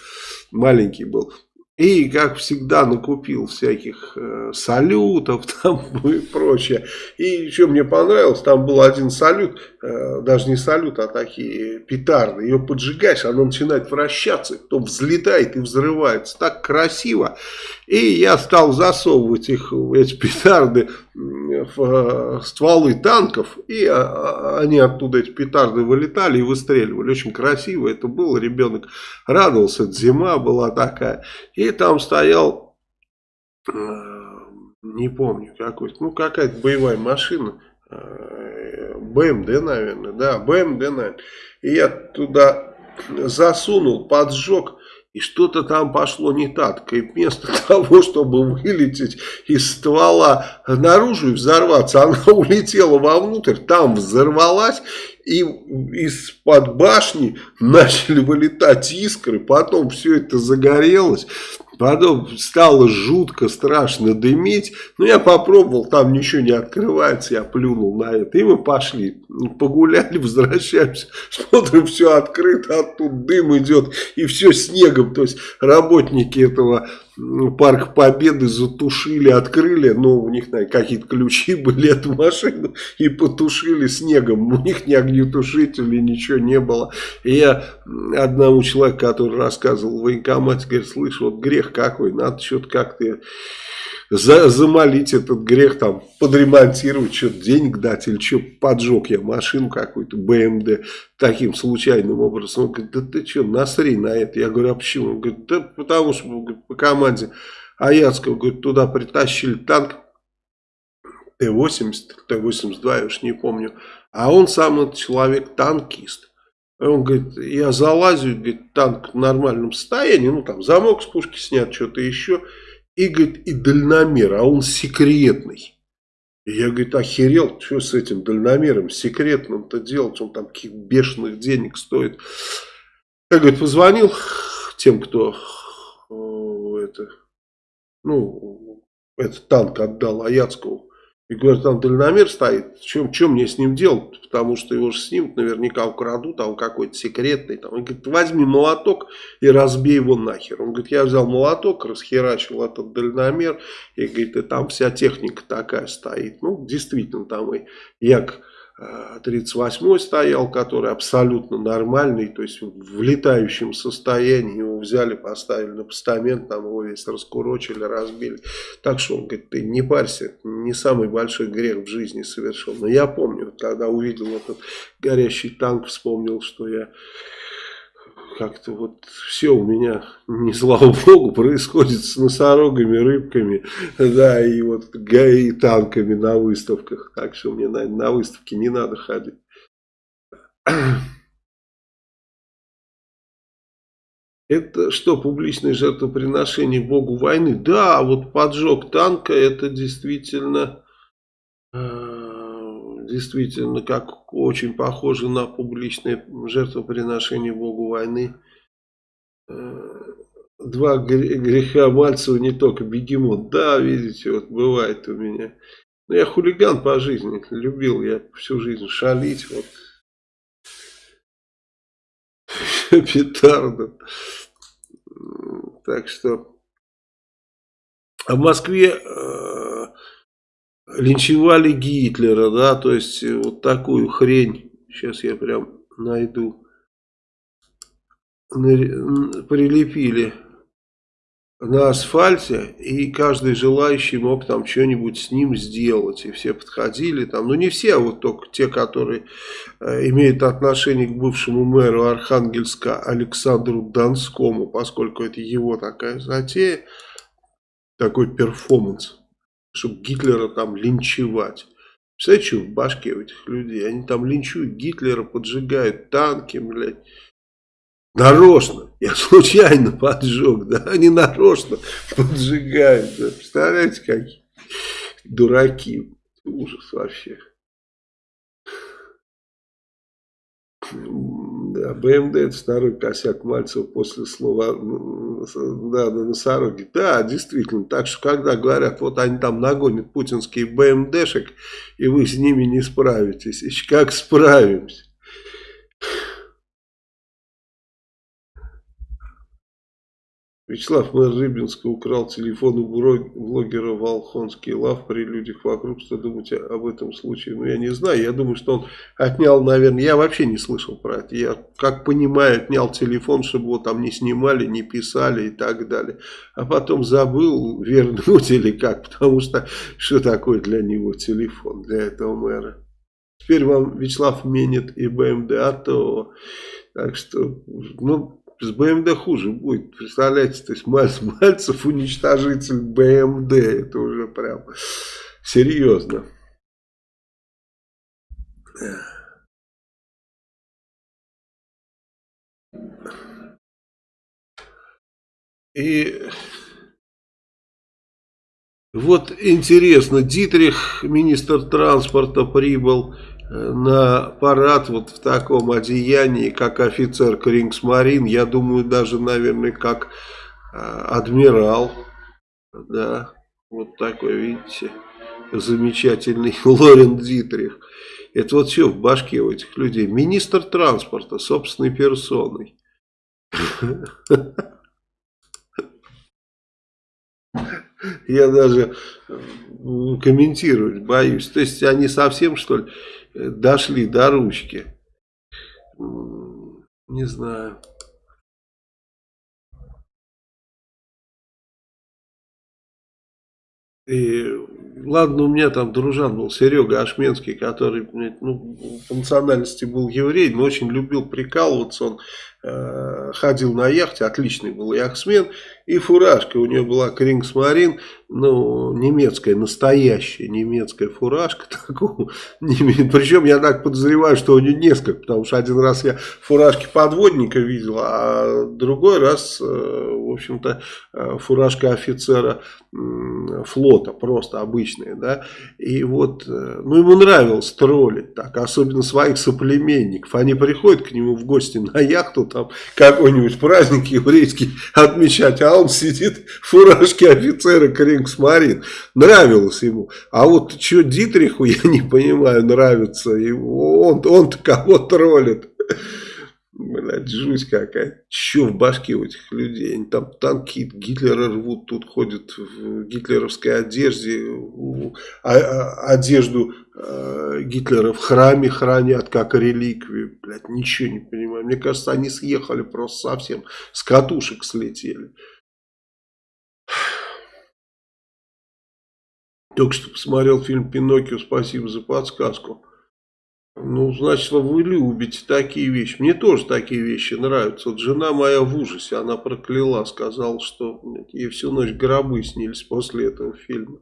маленький был. И, как всегда, накупил всяких э, салютов там и прочее. И еще мне понравилось, там был один салют, э, даже не салют, а такие петарды. Ее поджигаешь, она начинает вращаться, потом взлетает и взрывается. Так красиво. И я стал засовывать их, эти петарды в э, стволы танков, и а, а, они оттуда, эти петарды, вылетали и выстреливали. Очень красиво это было, ребенок радовался, зима была такая. И там стоял, э, не помню, какой ну какая-то боевая машина, э, БМД, наверное, да, БМД, наверное. И я туда засунул, поджег, и что-то там пошло не так. И вместо того, чтобы вылететь из ствола наружу и взорваться, она улетела вовнутрь, там взорвалась. И из-под башни начали вылетать искры, потом все это загорелось. Потом стало жутко, страшно дымить. Но я попробовал, там ничего не открывается, я плюнул на это. И мы пошли, погуляли, возвращаемся, смотрим, все открыто, оттуда дым идет, и все снегом. То есть работники этого парк Победы затушили, открыли, но у них какие-то ключи были эту машину и потушили снегом. У них ни огнетушителей, ничего не было. И я одному человеку, который рассказывал в военкомате, говорит, слышь, вот грех какой, надо что-то как-то за, замолить этот грех, там, подремонтировать, что-то денег дать, или что, поджег я машину какую-то, БМД, таким случайным образом. Он говорит, да ты что, насри на это. Я говорю, а почему? Он говорит, да потому что говорит, по команде Аяцкого, говорит, туда притащили танк, Т-80, Т-82, я уж не помню. А он сам этот человек танкист. Он говорит, я залазю, говорит, танк в нормальном состоянии, ну там замок с пушки снят, что-то еще и, говорит, и дальномер, а он секретный. И я, говорит, охерел, что с этим дальномером секретным-то делать, он там каких бешеных денег стоит. Я, говорит, позвонил тем, кто это, ну, этот танк отдал Аяцкову. И говорят, там дальномер стоит, чем, чем мне с ним делать? Потому что его же снимут, наверняка украдут, а он какой-то секретный. Там. Он говорит, возьми молоток и разбей его нахер. Он говорит, я взял молоток, расхерачил этот дальномер, и говорит, и там вся техника такая стоит. Ну, действительно, там и як 38 стоял, который абсолютно нормальный, то есть в летающем состоянии его взяли, поставили на постамент, там его весь раскурочили, разбили. Так что он говорит, ты не парься, не самый большой грех в жизни совершил. Но я помню, когда увидел этот горящий танк, вспомнил, что я как-то вот все у меня, не слава богу, происходит с носорогами, рыбками, да, и вот и танками на выставках. Так что мне на, на выставке не надо ходить. Это что, публичное жертвоприношение Богу войны? Да, вот поджог танка, это действительно э, действительно как очень похоже на публичное жертвоприношение Богу войны. Э, два греха Мальцева не только бегемот. Да, видите, вот бывает у меня. Но я хулиган по жизни, любил я всю жизнь шалить. Вот. Петарду. Так что... А в Москве э, линчевали Гитлера, да, то есть э, вот такую хрень, сейчас я прям найду, прилепили на асфальте, и каждый желающий мог там что-нибудь с ним сделать, и все подходили там, ну не все, а вот только те, которые э, имеют отношение к бывшему мэру Архангельска Александру Донскому, поскольку это его такая затея, такой перформанс чтобы Гитлера там линчевать. Представляете, что в башке у этих людей? Они там линчуют Гитлера, поджигают танки, блядь. Нарочно. Я случайно поджег, да? Они нарочно поджигают. Да? Представляете, какие дураки. Ужас вообще. Да, БМД это второй косяк Мальцева после слова да, на носороге. Да, действительно. Так что, когда говорят, вот они там нагонят путинские БМДшек, и вы с ними не справитесь. И как справимся? Вячеслав мэр Рыбинска украл телефон у блогера Волхонский Лав при людях вокруг. Что думаете об этом случае? Ну, я не знаю. Я думаю, что он отнял, наверное... Я вообще не слышал про это. Я, как понимаю, отнял телефон, чтобы его там не снимали, не писали и так далее. А потом забыл вернуть или как. Потому что что такое для него телефон, для этого мэра? Теперь вам Вячеслав менит и БМД, а то... Так что, ну, с БМД хуже будет. Представляете, то есть Мальц, Мальцев уничтожитель БМД. Это уже прям серьезно. И вот интересно, Дитрих, министр транспорта, прибыл на парад вот в таком одеянии, как офицер Крингсмарин, я думаю, даже, наверное, как э, адмирал, да, вот такой, видите, замечательный Лорен Дитрих. Это вот все в башке у этих людей. Министр транспорта собственной персоной. Я даже комментировать боюсь. То есть они совсем, что ли, дошли до ручки. Не знаю. И ладно, у меня там дружан был Серега Ашменский, который ну, по национальности был еврей, но очень любил прикалываться. Он э, ходил на яхте, отличный был яхтсмен. И фуражка у него была Крингсмарин, ну, немецкая, настоящая немецкая фуражка. Такого, причем я так подозреваю, что у него несколько, потому что один раз я фуражки подводника видел, а другой раз, э, в общем-то, э, фуражка офицера флота, просто обычная, да. И вот, э, ну, ему нравилось троллить так, особенно своих соплеменников. Они приходят к нему в гости на яхту, там, какой-нибудь праздник еврейский отмечать, а он сидит в фуражке офицера Крингсмарин. Нравилось ему. А вот что Дитриху, я не понимаю, нравится. Он, он-то кого троллит. Блядь, жуть какая. Че в башке у этих людей? Они там танки Гитлера рвут, тут ходят в гитлеровской одежде. А, а, одежду э, Гитлера в храме хранят как реликвию. Блядь, ничего не понимаю. Мне кажется, они съехали просто совсем. С катушек слетели. Только что посмотрел фильм «Пиноккио», спасибо за подсказку. Ну, значит, вы любите такие вещи. Мне тоже такие вещи нравятся. Вот жена моя в ужасе, она прокляла, сказала, что ей всю ночь гробы снились после этого фильма.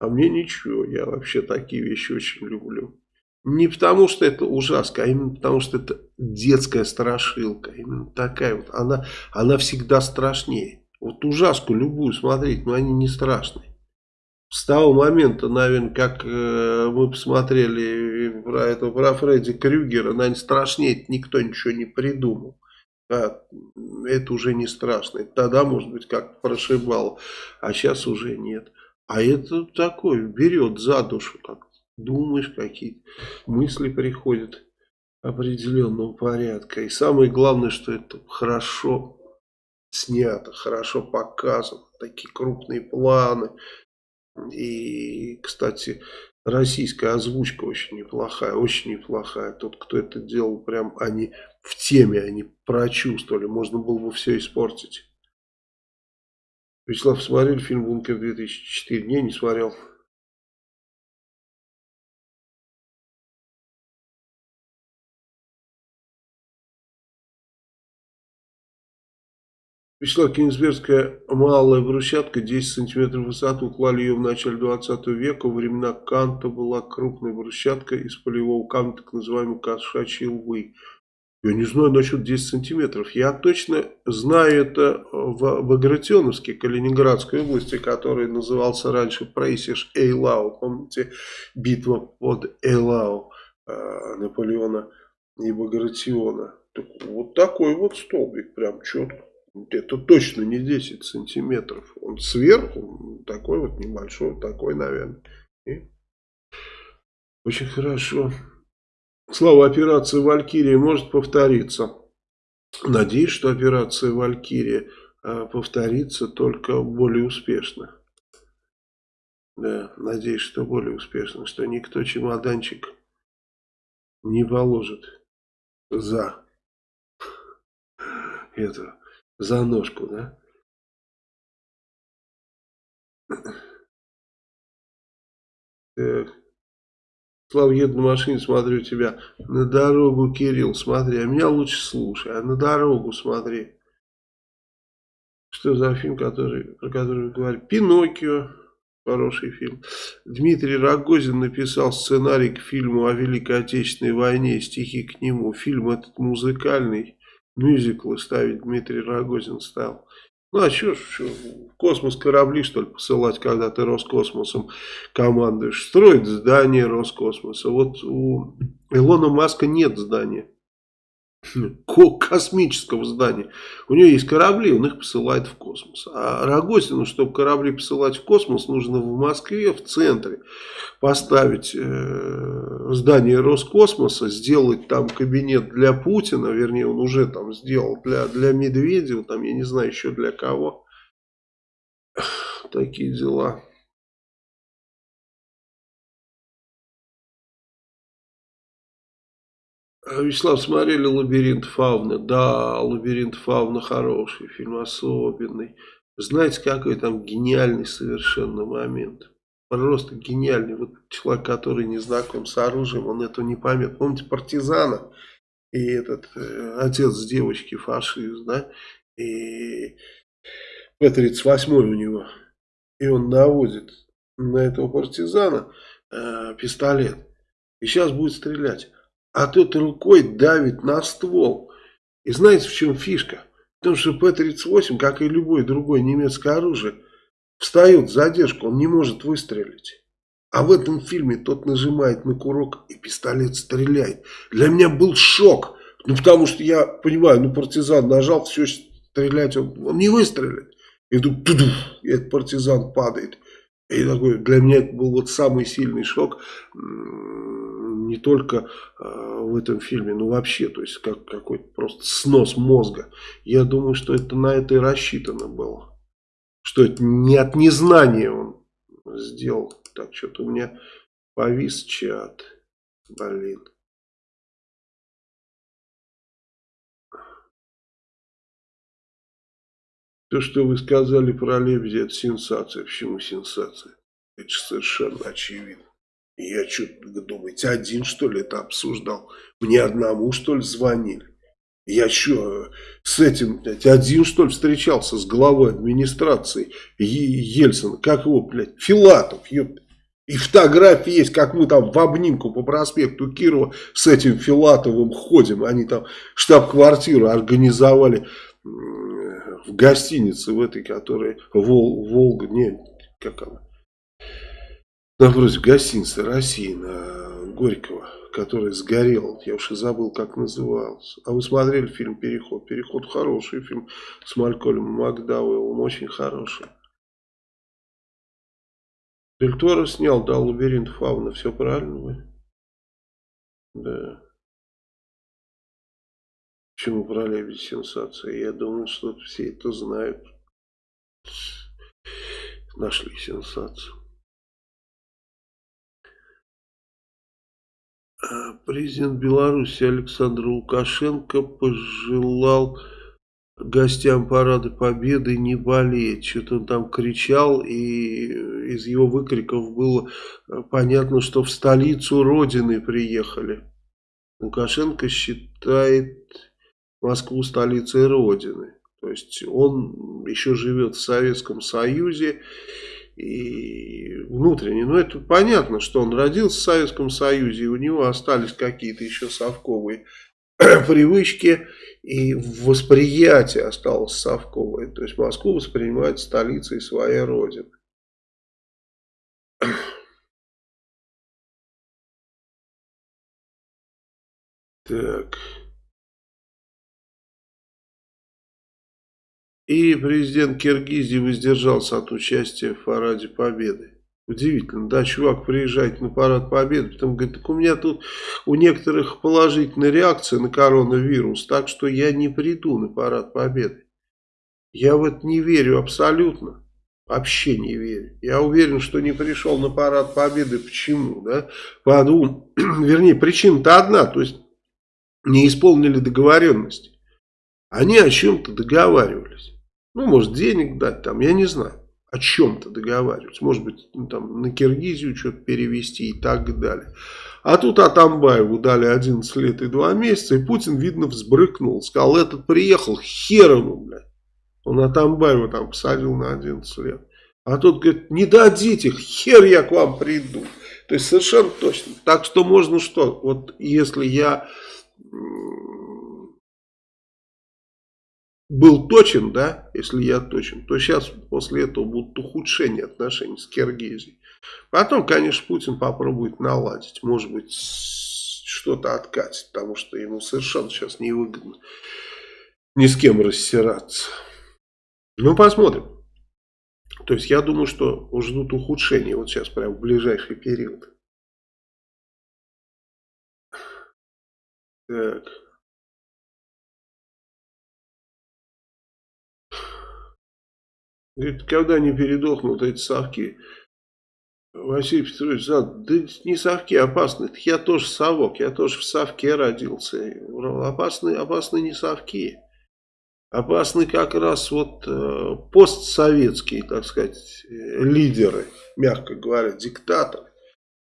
А мне ничего, я вообще такие вещи очень люблю. Не потому, что это ужасно, а именно потому, что это детская страшилка. Именно такая вот. Она, она всегда страшнее. Вот ужаску любую смотреть, но они не страшные с того момента, наверное, как э, мы посмотрели про этого, про Фредди Крюгера, наверное, страшнее никто ничего не придумал. А, это уже не страшно. Тогда, может быть, как прошибал, а сейчас уже нет. А это такое, берет за душу, как думаешь, какие мысли приходят определенного порядка. И самое главное, что это хорошо снято, хорошо показано. Такие крупные планы, и, кстати, российская озвучка очень неплохая, очень неплохая. Тот, кто это делал, прям они в теме, они прочувствовали. Можно было бы все испортить. Вячеслав, смотрели фильм «Бункер 2004»? Не, не смотрел. Вячеслав Кенигсбергская малая брусчатка, 10 сантиметров в высоту, клали ее в начале 20 века. Во времена Канта была крупная брусчатка из полевого камня, так называемой кошачьей лбы. Я не знаю насчет 10 сантиметров. Я точно знаю это в Багратионовске, Калининградской области, который назывался раньше Прейсиш Эйлау. Помните, битва под Эйлау э, Наполеона и Багратиона. Так вот такой вот столбик, прям четко. Это точно не 10 сантиметров. Он сверху, такой вот небольшой, такой, наверное. И очень хорошо. Слава, операция «Валькирия» может повториться. Надеюсь, что операция «Валькирия» а, повторится только более успешно. Да, надеюсь, что более успешно, что никто чемоданчик не положит за это, за ножку, да? Так. Слава, еду на машине, смотрю тебя. На дорогу, Кирилл, смотри. А меня лучше слушай, а на дорогу смотри. Что за фильм, который, про который вы говорите? Пиноккио. Хороший фильм. Дмитрий Рогозин написал сценарий к фильму о Великой Отечественной войне, стихи к нему. Фильм этот музыкальный, мюзиклы ставить Дмитрий Рогозин стал. Ну а что, что в космос корабли что ли посылать, когда ты Роскосмосом командуешь? Строить здание Роскосмоса. Вот у Илона Маска нет здания. Космического здания. У него есть корабли, он их посылает в космос. А Рогозину, чтобы корабли посылать в космос, нужно в Москве, в центре, поставить э, здание Роскосмоса, сделать там кабинет для Путина, вернее, он уже там сделал для, для Медведева, там, я не знаю, еще для кого. Такие дела. Вячеслав, смотрели «Лабиринт фауны»? Да, «Лабиринт фауны» хороший фильм, особенный. Знаете, какой там гениальный совершенно момент? Просто гениальный. Вот человек, который не знаком с оружием, он этого не поймет. Помните партизана? И этот э, отец девочки фашист, да? И П-38 у него. И он наводит на этого партизана э, пистолет. И сейчас будет стрелять а тот рукой давит на ствол. И знаете, в чем фишка? Потому что П-38, как и любое другое немецкое оружие, встает в задержку, он не может выстрелить. А в этом фильме тот нажимает на курок и пистолет стреляет. Для меня был шок. Ну, потому что я понимаю, ну, партизан нажал, все, стрелять он, он не выстрелит. И тут, и этот партизан падает. И такой, для меня это был вот самый сильный шок не только э, в этом фильме, но вообще, то есть как какой-то просто снос мозга. Я думаю, что это на это и рассчитано было. Что это не от незнания он сделал. Так, что-то у меня повис чат. Блин. То, что вы сказали про Лебедя, это сенсация. Почему сенсация? Это совершенно очевидно. Я что, думаете, один что ли это обсуждал? Мне одному что ли звонили? Я что, с этим, блядь, один что ли встречался с главой администрации Ельцина? Как его, блядь, Филатов, ёпта. И фотографии есть, как мы там в обнимку по проспекту Кирова с этим Филатовым ходим. Они там штаб-квартиру организовали в гостинице в этой, которая Вол, Волга, не, как она, напротив гостиницы России на Горького, который сгорел. Я уж и забыл, как назывался. А вы смотрели фильм «Переход»? «Переход» хороший фильм с Малькольмом Макдауэллом, очень хороший. Дель снял, да, «Лабиринт фауна». Все правильно вы? Да. Почему про лебедь сенсация? Я думал, что все это знают. Нашли сенсацию. А, президент Беларуси Александр Лукашенко пожелал гостям парада Победы не болеть. Что-то он там кричал, и из его выкриков было э, понятно, что в столицу Родины приехали. Лукашенко считает Москву столицей Родины. То есть он еще живет в Советском Союзе и внутренне. Но это понятно, что он родился в Советском Союзе, и у него остались какие-то еще совковые привычки, и восприятие осталось совковое. То есть Москву воспринимает столицей своей родины. Так. И президент Киргизии воздержался от участия в параде Победы. Удивительно, да, чувак приезжает на парад Победы, потом говорит, так у меня тут у некоторых положительная реакция на коронавирус, так что я не приду на парад Победы. Я в это не верю абсолютно. Вообще не верю. Я уверен, что не пришел на парад Победы. Почему? Да? По двум, вернее, причина-то одна. То есть не исполнили договоренности. Они о чем-то договаривались. Ну, может, денег дать там, я не знаю. О чем-то договаривались. Может быть, ну, там на Киргизию что-то перевести и так далее. А тут Атамбаеву дали 11 лет и 2 месяца, и Путин, видно, взбрыкнул. Сказал, этот приехал, хер ему, блядь. Он Атамбаева там посадил на 11 лет. А тот говорит, не дадите, хер я к вам приду. То есть совершенно точно. Так что можно что? Вот если я был точен, да, если я точен, то сейчас после этого будут ухудшения отношений с Киргизией. Потом, конечно, Путин попробует наладить, может быть, что-то откатить, потому что ему совершенно сейчас невыгодно ни с кем рассираться. Ну, посмотрим. То есть, я думаю, что ждут ухудшения вот сейчас, прямо в ближайший период. Так. Говорит, когда не передохнут эти совки? Василий Петрович, да, да не совки опасны. Я тоже совок, я тоже в совке родился. Опасны, опасны не совки. Опасны как раз вот э, постсоветские, так сказать, лидеры, мягко говоря, диктаторы.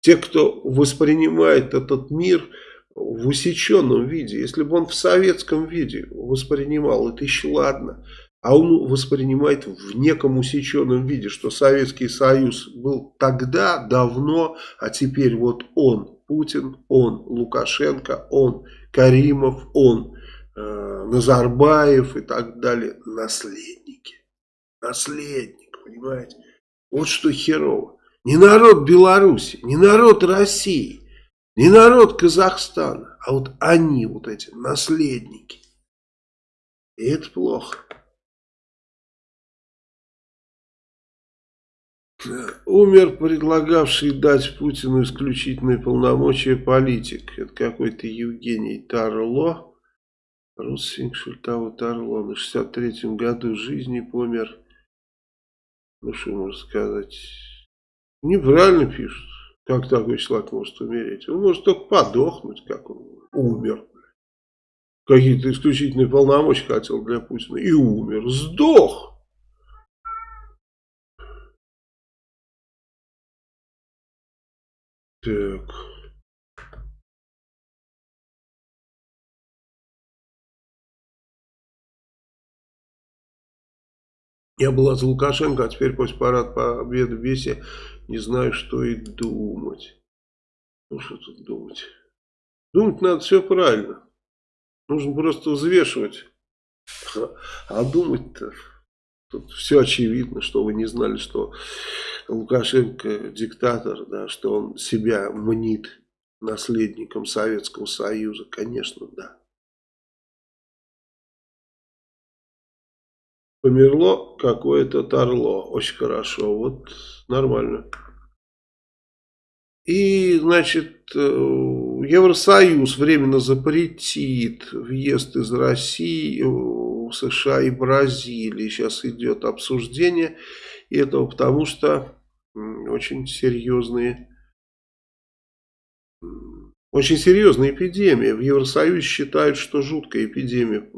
Те, кто воспринимает этот мир в усеченном виде. Если бы он в советском виде воспринимал, это еще ладно. А он воспринимает в неком усеченном виде, что Советский Союз был тогда, давно, а теперь вот он, Путин, он, Лукашенко, он, Каримов, он, э, Назарбаев и так далее. Наследники. Наследник, понимаете? Вот что херово. Не народ Беларуси, не народ России, не народ Казахстана, а вот они, вот эти наследники. И это плохо. Умер предлагавший дать Путину исключительные полномочия политик. Это какой-то Евгений Тарло. Родственник Шультава Тарло. На 63-м году жизни помер. Ну что можно сказать. Неправильно пишут. Как такой человек может умереть? Он может только подохнуть, как он умер. Какие-то исключительные полномочия хотел для Путина. И умер. Сдох. Так. Я была за Лукашенко, а теперь после парад победы в весе не знаю, что и думать. Ну, что тут думать? Думать надо все правильно. Нужно просто взвешивать. А думать-то... Тут все очевидно, что вы не знали, что Лукашенко диктатор, да, что он себя мнит наследником Советского Союза. Конечно, да. Померло какое-то торло. Очень хорошо. Вот нормально. И, значит, э, Евросоюз временно запретит въезд из России США и Бразилии. Сейчас идет обсуждение этого, потому что очень серьезные очень серьезная эпидемия. В Евросоюзе считают, что жуткая эпидемия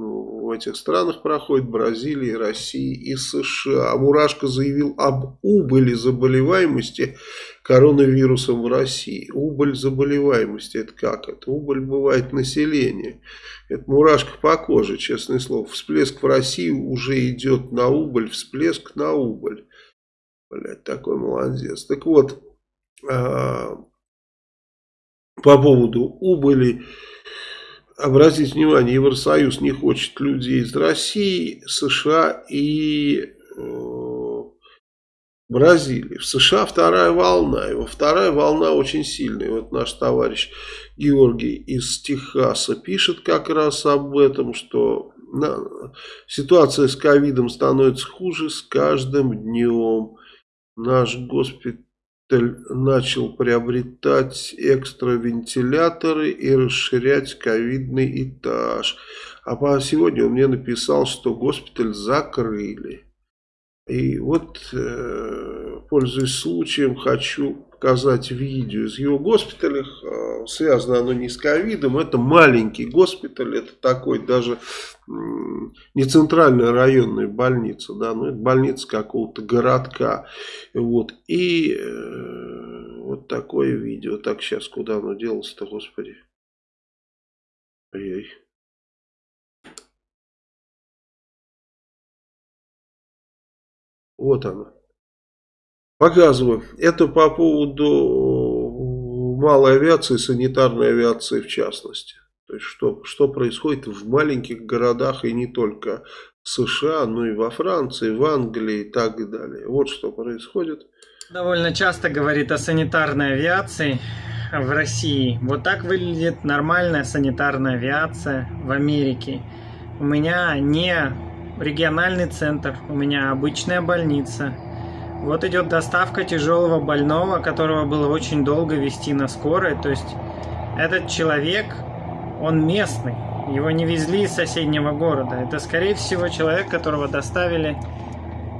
в этих странах проходит, Бразилии, России и США. Мурашко заявил об убыли заболеваемости коронавирусом в России. Убыль заболеваемости, это как? Это убыль бывает населения. Это мурашка по коже, честное слово. Всплеск в России уже идет на убыль, всплеск на убыль. Блять, такой молодец. Так вот, а, по поводу убыли. Обратите внимание, Евросоюз не хочет людей из России, США и э, Бразилии. В США вторая волна, его вторая волна очень сильная. Вот наш товарищ Георгий из Техаса пишет как раз об этом, что на, ситуация с ковидом становится хуже с каждым днем. Наш госпиталь начал приобретать экстравентиляторы и расширять ковидный этаж. А по сегодня он мне написал, что госпиталь закрыли. И вот, э, пользуясь случаем, хочу показать видео из его госпиталя. А, связано оно не с ковидом, это маленький госпиталь, это такой даже не центральная районная больница, да, но это больница какого-то городка. Вот. И э, вот такое видео. Так, сейчас куда оно делось-то, господи. Ой-ой. Вот оно. Показываю. Это по поводу малой авиации, санитарной авиации в частности. То есть, что, что происходит в маленьких городах и не только в США, но и во Франции, в Англии и так далее. Вот что происходит. Довольно часто говорит о санитарной авиации в России. Вот так выглядит нормальная санитарная авиация в Америке. У меня не региональный центр, у меня обычная больница – вот идет доставка тяжелого больного, которого было очень долго вести на скорой. То есть этот человек, он местный. Его не везли из соседнего города. Это, скорее всего, человек, которого доставили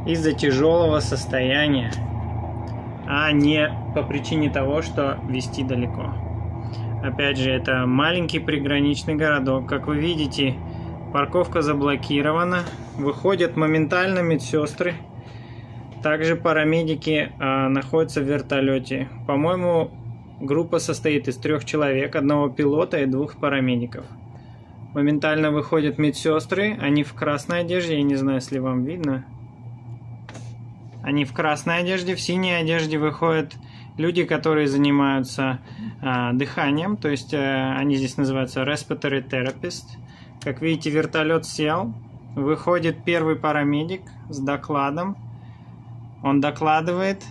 из-за тяжелого состояния, а не по причине того, что вести далеко. Опять же, это маленький приграничный городок. Как вы видите, парковка заблокирована. Выходят моментально медсестры также парамедики э, находятся в вертолете. По-моему, группа состоит из трех человек, одного пилота и двух парамедиков. Моментально выходят медсестры, они в красной одежде, я не знаю, если вам видно. Они в красной одежде, в синей одежде выходят люди, которые занимаются э, дыханием, то есть э, они здесь называются respiratory therapist. Как видите, вертолет сел, выходит первый парамедик с докладом, он докладывает,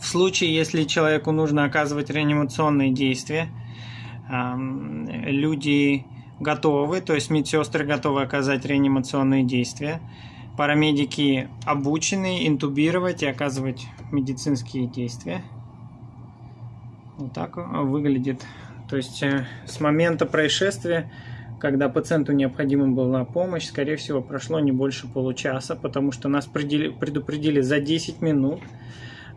в случае, если человеку нужно оказывать реанимационные действия, люди готовы, то есть медсестры готовы оказать реанимационные действия. Парамедики обучены интубировать и оказывать медицинские действия. Вот так выглядит. То есть э, с момента происшествия когда пациенту необходима была помощь, скорее всего, прошло не больше получаса, потому что нас предупредили за 10 минут.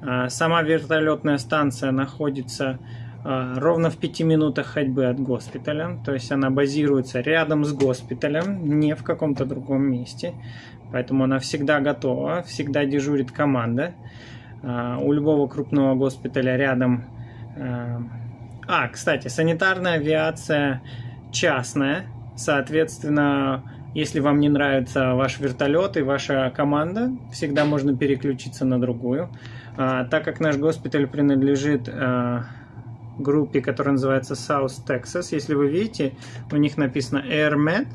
А, сама вертолетная станция находится а, ровно в 5 минутах ходьбы от госпиталя, то есть она базируется рядом с госпиталем, не в каком-то другом месте, поэтому она всегда готова, всегда дежурит команда. А, у любого крупного госпиталя рядом... А, кстати, санитарная авиация частная. Соответственно, если вам не нравится ваш вертолет и ваша команда, всегда можно переключиться на другую. А, так как наш госпиталь принадлежит а, группе, которая называется South Texas, если вы видите, у них написано AirMed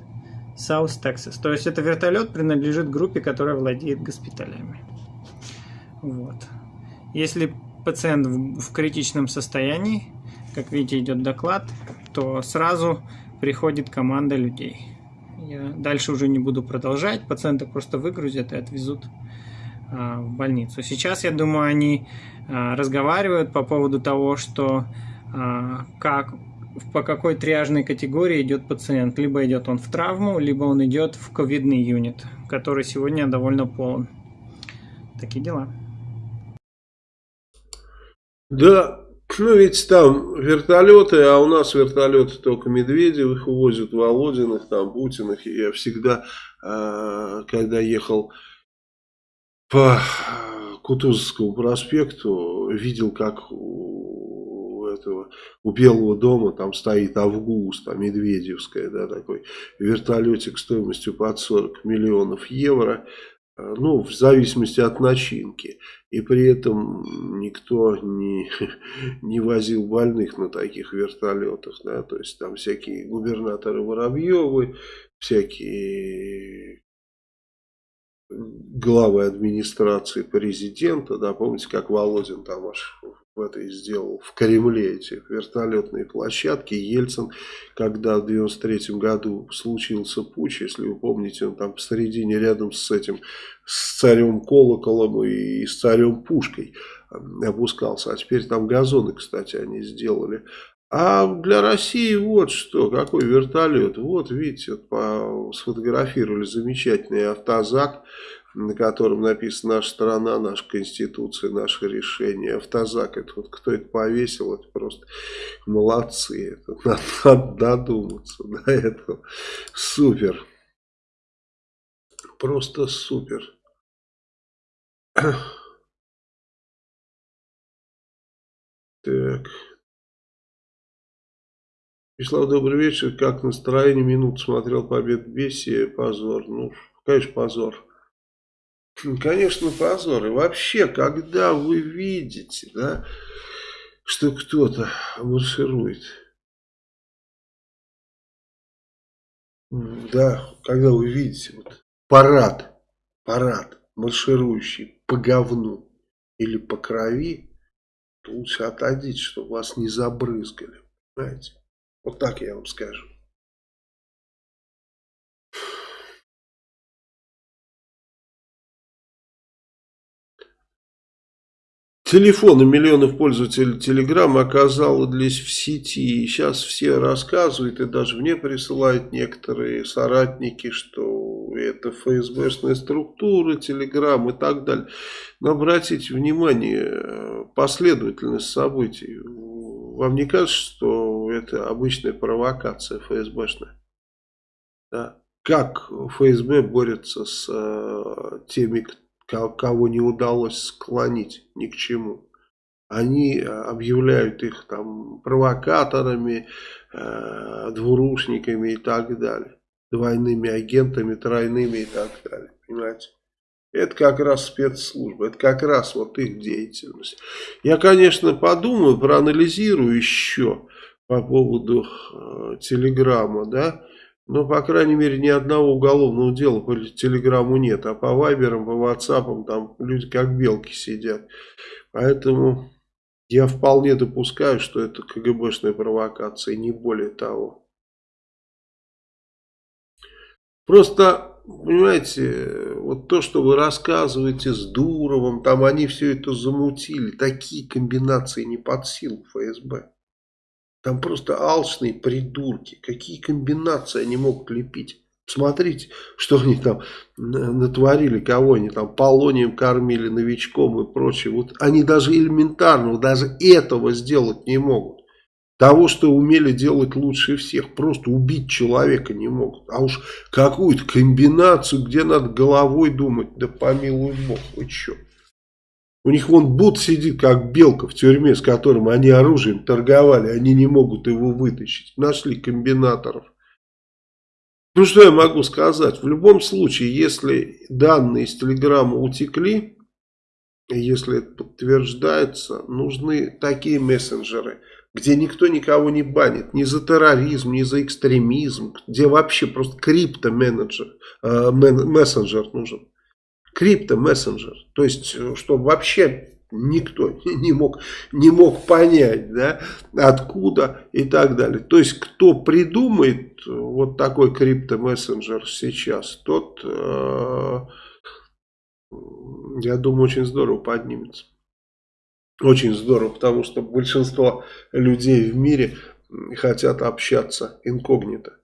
South Texas. То есть это вертолет принадлежит группе, которая владеет госпиталями. Вот. Если пациент в, в критичном состоянии, как видите, идет доклад, то сразу приходит команда людей. Я дальше уже не буду продолжать, пациента просто выгрузят и отвезут а, в больницу. Сейчас, я думаю, они а, разговаривают по поводу того, что а, как, по какой триажной категории идет пациент. Либо идет он в травму, либо он идет в ковидный юнит, который сегодня довольно полон. Такие дела. Да, Ну, ведь там вертолеты, а у нас вертолеты только Медведевых увозят, Володиных, там, Путиных. Я всегда, э, когда ехал по Кутузовскому проспекту, видел, как у этого, у Белого дома там стоит Август, там Медведевская, да, такой вертолетик стоимостью под 40 миллионов евро. Ну, в зависимости от начинки. И при этом никто не, не возил больных на таких вертолетах, да, то есть там всякие губернаторы Воробьевы, всякие главы администрации президента, да, помните, как Володин там аж в этой сделал, в Кремле эти вертолетные площадки. Ельцин, когда в 93 году случился путь, если вы помните, он там посередине рядом с этим, с царем Колоколом и с царем Пушкой опускался. А теперь там газоны, кстати, они сделали. А для России вот что, какой вертолет. Вот, видите, сфотографировали замечательный автозак на котором написано «Наша страна, наша конституция, наше решение». Автозак, это вот кто это повесил, это просто молодцы. Это надо, надо додуматься до этого. Супер. Просто супер. Так. Вячеслав, добрый вечер. Как настроение? Минут смотрел побед Бесси. Позор. Ну, конечно, позор. Конечно, позор. И вообще, когда вы видите, да, что кто-то марширует, да, когда вы видите вот, парад, парад, марширующий по говну или по крови, то лучше отойдите, чтобы вас не забрызгали. Понимаете? Вот так я вам скажу. Телефоны миллионов пользователей Telegram оказались в сети. И сейчас все рассказывают, и даже мне присылают некоторые соратники, что это ФСБшная структура, Telegram и так далее. Но обратите внимание, последовательность событий. Вам не кажется, что это обычная провокация ФСБшная? Да? Как ФСБ борется с э, теми, кто кого не удалось склонить ни к чему. Они э, объявляют их там провокаторами, э, двурушниками и так далее. Двойными агентами, тройными и так далее. Понимаете? Это как раз спецслужбы, это как раз вот их деятельность. Я, конечно, подумаю, проанализирую еще по поводу э, телеграмма, да, но, по крайней мере, ни одного уголовного дела по телеграмму нет. А по вайберам, по ватсапам там люди как белки сидят. Поэтому я вполне допускаю, что это КГБшная провокация, не более того. Просто, понимаете, вот то, что вы рассказываете с Дуровым, там они все это замутили. Такие комбинации не под силу ФСБ. Там просто алчные придурки. Какие комбинации они могут лепить. Смотрите, что они там натворили, кого они там полонием кормили, новичком и прочее. Вот они даже элементарного, даже этого сделать не могут. Того, что умели делать лучше всех. Просто убить человека не могут. А уж какую-то комбинацию, где надо головой думать, да помилуй бог, вы что? У них вон Бут сидит, как белка в тюрьме, с которым они оружием торговали. Они не могут его вытащить. Нашли комбинаторов. Ну, что я могу сказать? В любом случае, если данные из Телеграма утекли, если это подтверждается, нужны такие мессенджеры, где никто никого не банит, ни за терроризм, ни за экстремизм, где вообще просто крипто-менеджер, э, мессенджер нужен крипто-мессенджер. То есть, э, чтобы вообще никто не мог, не мог понять, да, откуда и так далее. То есть, кто придумает э, вот такой крипто-мессенджер сейчас, тот, э, я думаю, очень здорово поднимется. Очень здорово, потому что большинство людей в мире хотят общаться инкогнито.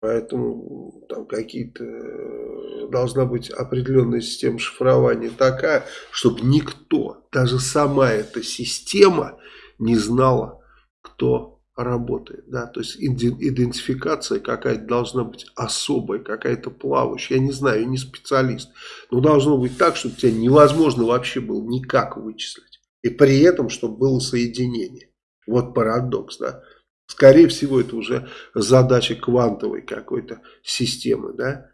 Поэтому там какие-то э, должна быть определенная система шифрования такая, чтобы никто, даже сама эта система не знала, кто работает. Да? То есть идентификация какая-то должна быть особая, какая-то плавающая. Я не знаю, я не специалист. Но должно быть так, чтобы тебя невозможно вообще было никак вычислить. И при этом, чтобы было соединение. Вот парадокс, да. Скорее всего, это уже задача квантовой какой-то системы, да.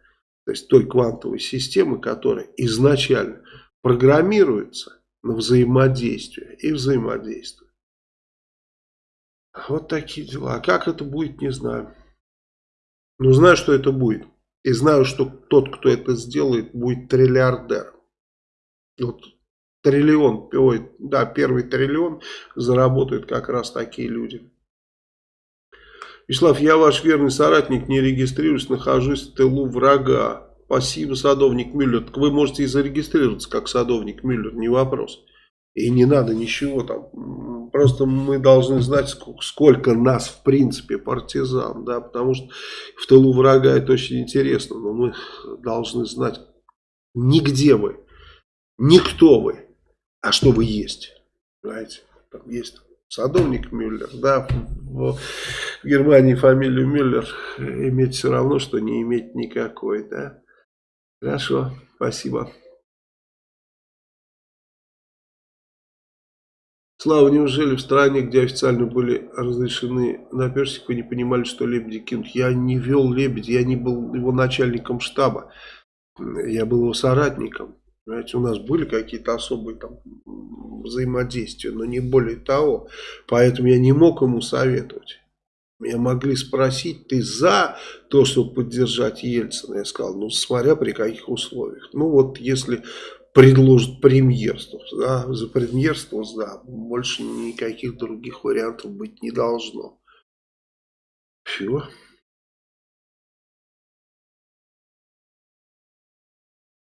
То есть той квантовой системы, которая изначально программируется на взаимодействие и взаимодействует. Вот такие дела. А как это будет, не знаю. Но знаю, что это будет. И знаю, что тот, кто это сделает, будет триллиардер. Вот триллион, ой, да, первый триллион заработают как раз такие люди. Вячеслав, я ваш верный соратник, не регистрируюсь, нахожусь в тылу врага. Спасибо, садовник Мюллер. Так вы можете и зарегистрироваться как садовник Мюллер, не вопрос. И не надо ничего там. Просто мы должны знать, сколько, сколько нас в принципе партизан. Да, потому что в тылу врага это очень интересно. Но мы должны знать, нигде вы, никто вы, а что вы есть. Понимаете? Там есть садовник Мюллер, да, в, Германии фамилию Мюллер иметь все равно, что не иметь никакой, да. Хорошо, спасибо. Слава, неужели в стране, где официально были разрешены на персик, вы не понимали, что лебеди кинут? Я не вел лебедь, я не был его начальником штаба, я был его соратником. Понимаете, у нас были какие-то особые там взаимодействия, но не более того. Поэтому я не мог ему советовать. Меня могли спросить, ты за то, чтобы поддержать Ельцина? Я сказал, ну, смотря при каких условиях. Ну, вот если предложат премьерство, да, за премьерство, да, больше никаких других вариантов быть не должно. Все.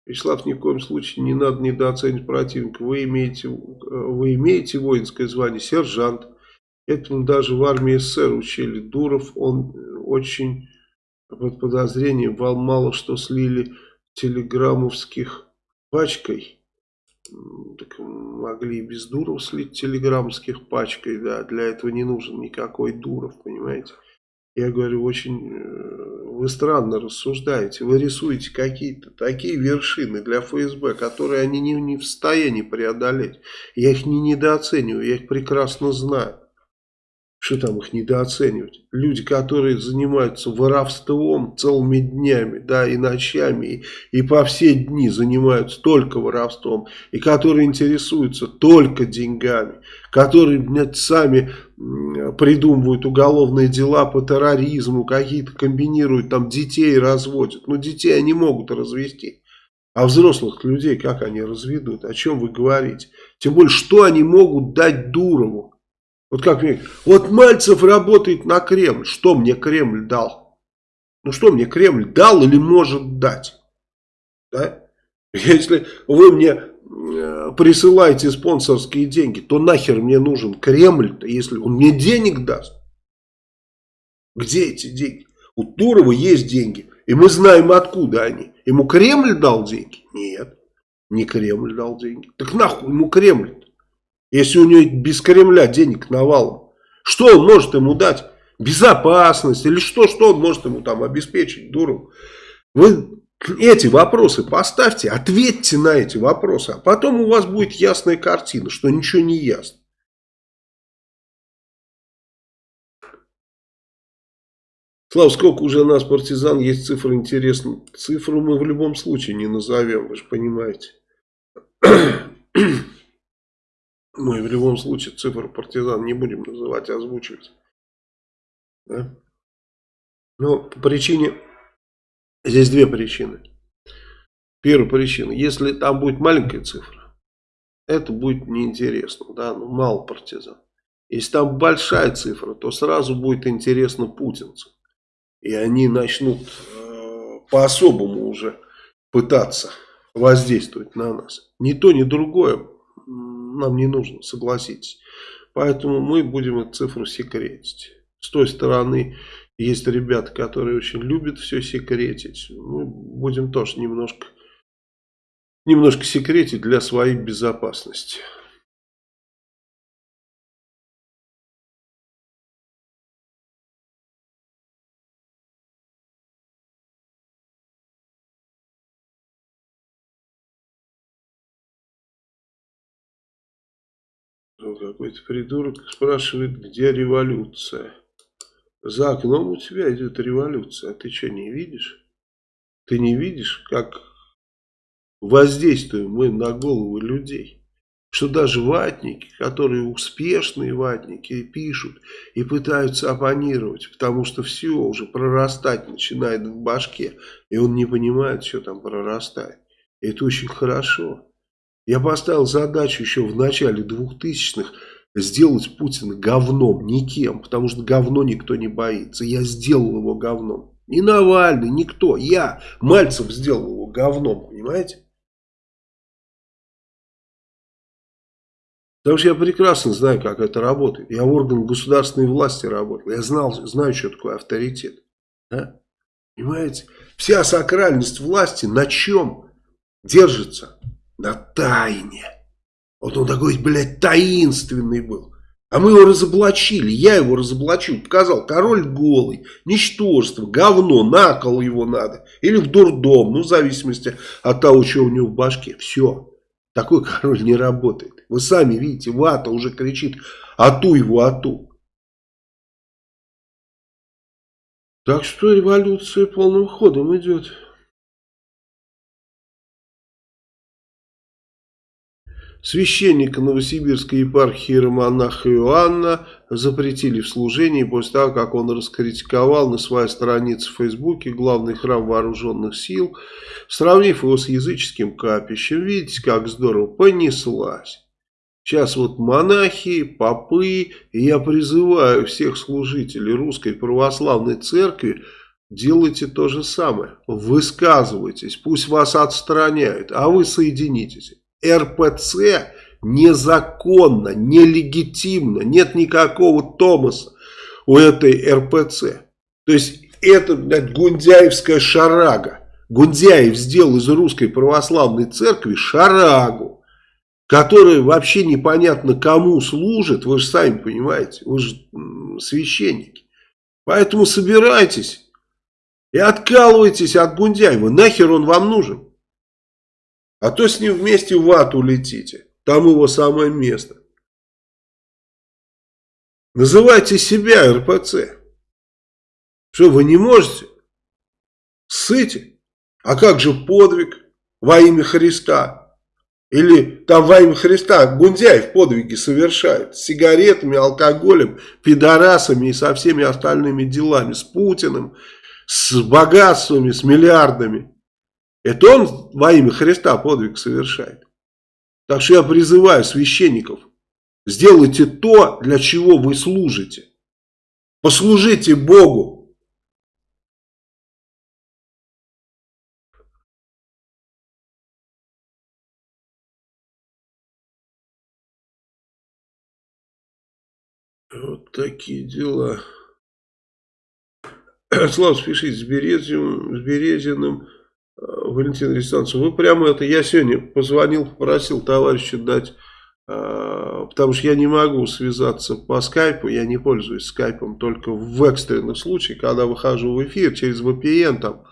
Вячеслав, ни в коем случае не надо недооценивать противника. Вы имеете, вы имеете воинское звание, сержант. Этому даже в армии СССР учили. Дуров, он очень под подозрением, вал мало что слили телеграммовских пачкой. Так могли и без Дуров слить телеграммских пачкой, да. Для этого не нужен никакой Дуров, понимаете. Я говорю, очень э, вы странно рассуждаете. Вы рисуете какие-то такие вершины для ФСБ, которые они не, не в состоянии преодолеть. Я их не недооцениваю, я их прекрасно знаю. Что там их недооценивать? Люди, которые занимаются воровством целыми днями, да, и ночами, и, и по все дни занимаются только воровством, и которые интересуются только деньгами, которые блядь, сами придумывают уголовные дела по терроризму, какие-то комбинируют, там детей разводят. Но детей они могут развести. А взрослых людей как они разведут? О чем вы говорите? Тем более, что они могут дать Дурову? Вот как мне, вот Мальцев работает на Кремль. Что мне Кремль дал? Ну что мне Кремль дал или может дать? Да? Если вы мне э, присылаете спонсорские деньги, то нахер мне нужен Кремль-то, если он мне денег даст? Где эти деньги? У Турова есть деньги, и мы знаем откуда они. Ему Кремль дал деньги? Нет, не Кремль дал деньги. Так нахуй ему Кремль? Если у него без Кремля денег навалом, что он может ему дать? Безопасность или что, что он может ему там обеспечить, дуру? Вы эти вопросы поставьте, ответьте на эти вопросы, а потом у вас будет ясная картина, что ничего не ясно. Слава, сколько уже нас партизан, есть цифры интересные. Цифру мы в любом случае не назовем, вы же понимаете. Мы в любом случае цифру партизан не будем называть, озвучивать. Да? Но по причине, здесь две причины. Первая причина, если там будет маленькая цифра, это будет неинтересно, да, ну мало партизан. Если там большая цифра, то сразу будет интересно путинцам. И они начнут э, по-особому уже пытаться воздействовать на нас. Ни то, ни другое нам не нужно, согласитесь. Поэтому мы будем эту цифру секретить. С той стороны есть ребята, которые очень любят все секретить. Мы будем тоже немножко, немножко секретить для своей безопасности. Какой-то придурок спрашивает, где революция. За окном у тебя идет революция, а ты что, не видишь? Ты не видишь, как воздействуем мы на головы людей? Что даже ватники, которые успешные ватники, пишут и пытаются оппонировать, потому что все уже прорастать начинает в башке, и он не понимает, что там прорастает. Это очень хорошо. Я поставил задачу еще в начале 2000-х сделать Путина говном, никем, потому что говно никто не боится. Я сделал его говном. Не Навальный, никто. Я, Мальцев, сделал его говном, понимаете? Потому что я прекрасно знаю, как это работает. Я в органах государственной власти работал. Я знал, знаю, что такое авторитет. Да? Понимаете? Вся сакральность власти на чем держится? На тайне. Вот он такой, блядь, таинственный был. А мы его разоблачили, я его разоблачил, показал, король голый, ничтожество, говно, на кол его надо. Или в дурдом, ну в зависимости от того, что у него в башке. Все, такой король не работает. Вы сами видите, вата уже кричит, ату его, ату. Так что революция полным ходом идет. Священника Новосибирской епархии Романаха Иоанна запретили в служении после того, как он раскритиковал на своей странице в Фейсбуке главный храм вооруженных сил, сравнив его с языческим капищем. Видите, как здорово понеслась. Сейчас вот монахи, попы, и я призываю всех служителей Русской Православной Церкви, делайте то же самое. Высказывайтесь, пусть вас отстраняют, а вы соединитесь. РПЦ незаконно, нелегитимно, нет никакого Томаса у этой РПЦ. То есть это, блядь, гундяевская шарага. Гундяев сделал из русской православной церкви шарагу, которая вообще непонятно кому служит, вы же сами понимаете, вы же священники. Поэтому собирайтесь и откалывайтесь от Гундяева, нахер он вам нужен. А то с ним вместе в ад улетите. Там его самое место. Называйте себя РПЦ. Что, вы не можете? Ссыте. А как же подвиг во имя Христа? Или там во имя Христа Гундяев подвиги совершает. С сигаретами, алкоголем, пидорасами и со всеми остальными делами. С Путиным, с богатствами, с миллиардами. Это он во имя Христа подвиг совершает. Так что я призываю священников, сделайте то, для чего вы служите. Послужите Богу. Вот такие дела. Слава, спешите с Березиным, с Березиным. Валентин Александрович, вы прямо это, я сегодня позвонил, попросил товарища дать, э, потому что я не могу связаться по скайпу, я не пользуюсь скайпом только в экстренных случаях, когда выхожу в эфир через VPN там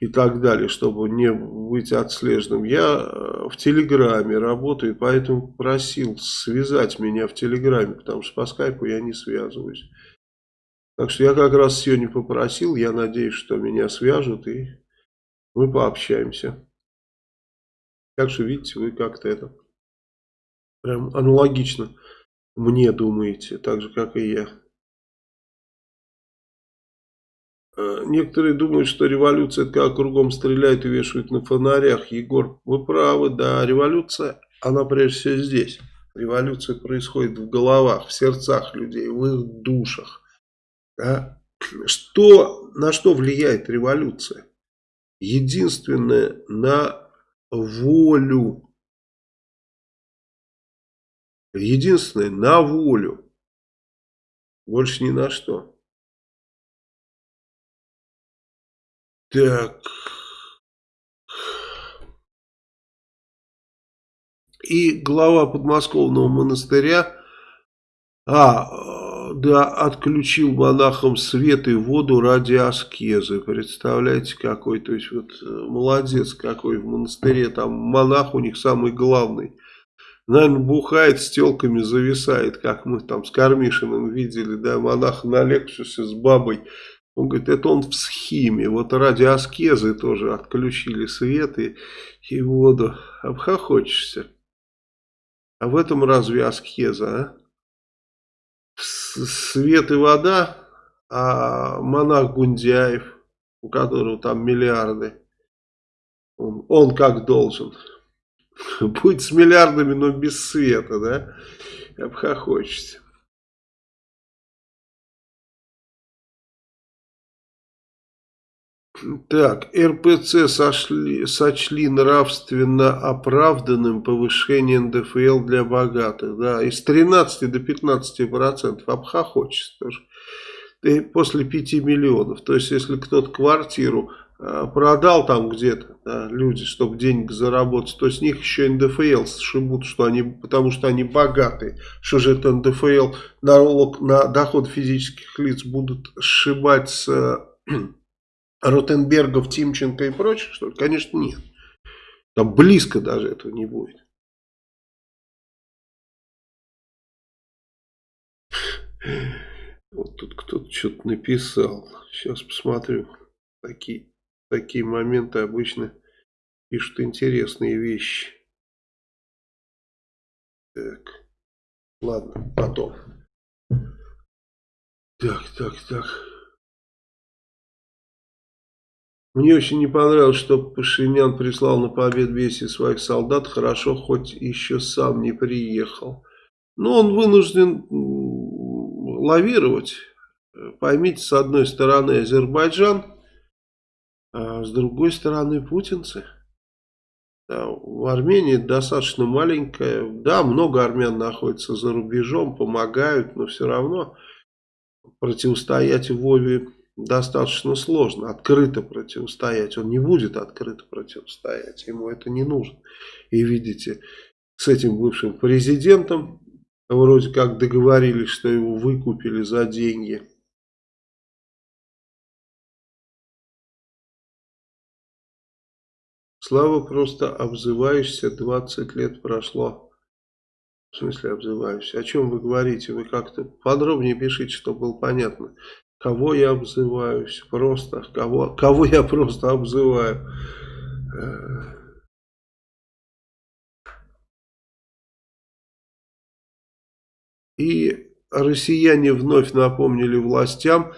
и так далее, чтобы не быть отслеженным. Я э, в Телеграме работаю, поэтому просил связать меня в Телеграме, потому что по скайпу я не связываюсь. Так что я как раз сегодня попросил, я надеюсь, что меня свяжут и мы пообщаемся. Так что, видите, вы как-то это прям аналогично мне думаете, так же, как и я. А, некоторые думают, что революция это когда кругом стреляют и вешают на фонарях. Егор, вы правы, да, революция, она прежде всего здесь. Революция происходит в головах, в сердцах людей, в их душах. Да? Что, на что влияет революция? Единственное на волю. Единственное на волю. Больше ни на что. Так. И глава подмосковного монастыря, а, да, отключил монахам свет и воду ради аскезы. Представляете, какой, то есть вот э, молодец какой в монастыре, там монах у них самый главный. наверное, бухает, с телками зависает, как мы там с Кармишиным видели, да, монаха на Лексусе с бабой. Он говорит, это он в схиме. Вот ради аскезы тоже отключили свет и, и воду. Обхохочешься. А в этом разве аскеза, а? Свет и вода, а монах Гундяев, у которого там миллиарды, он, он как должен. Будет с миллиардами, но без света, да? Обхохочешься. Так, РПЦ сошли, сочли нравственно оправданным повышение НДФЛ для богатых. Да, из 13 до 15 процентов обхохочется тоже. И после 5 миллионов. То есть, если кто-то квартиру а, продал там где-то, да, люди, чтобы денег заработать, то с них еще НДФЛ сшибут, что они, потому что они богатые. Что же это НДФЛ, налог на доход физических лиц будут сшибать с Ротенбергов, Тимченко и прочих, что ли? Конечно, нет. Там близко даже этого не будет. Вот тут кто-то что-то написал. Сейчас посмотрю. Такие, такие моменты обычно пишут интересные вещи. Так. Ладно, потом. Так, так, так. Мне очень не понравилось, что Пашинян прислал на побед весь своих солдат. Хорошо, хоть еще сам не приехал. Но он вынужден лавировать. Поймите, с одной стороны Азербайджан, а с другой стороны путинцы. Да, в Армении достаточно маленькая. Да, много армян находится за рубежом, помогают, но все равно противостоять Вове достаточно сложно открыто противостоять. Он не будет открыто противостоять, ему это не нужно. И видите, с этим бывшим президентом вроде как договорились, что его выкупили за деньги. Слава, просто обзываешься, 20 лет прошло. В смысле обзываюсь? О чем вы говорите? Вы как-то подробнее пишите, чтобы было понятно. Кого я обзываюсь? Просто. Кого, кого я просто обзываю? И россияне вновь напомнили властям,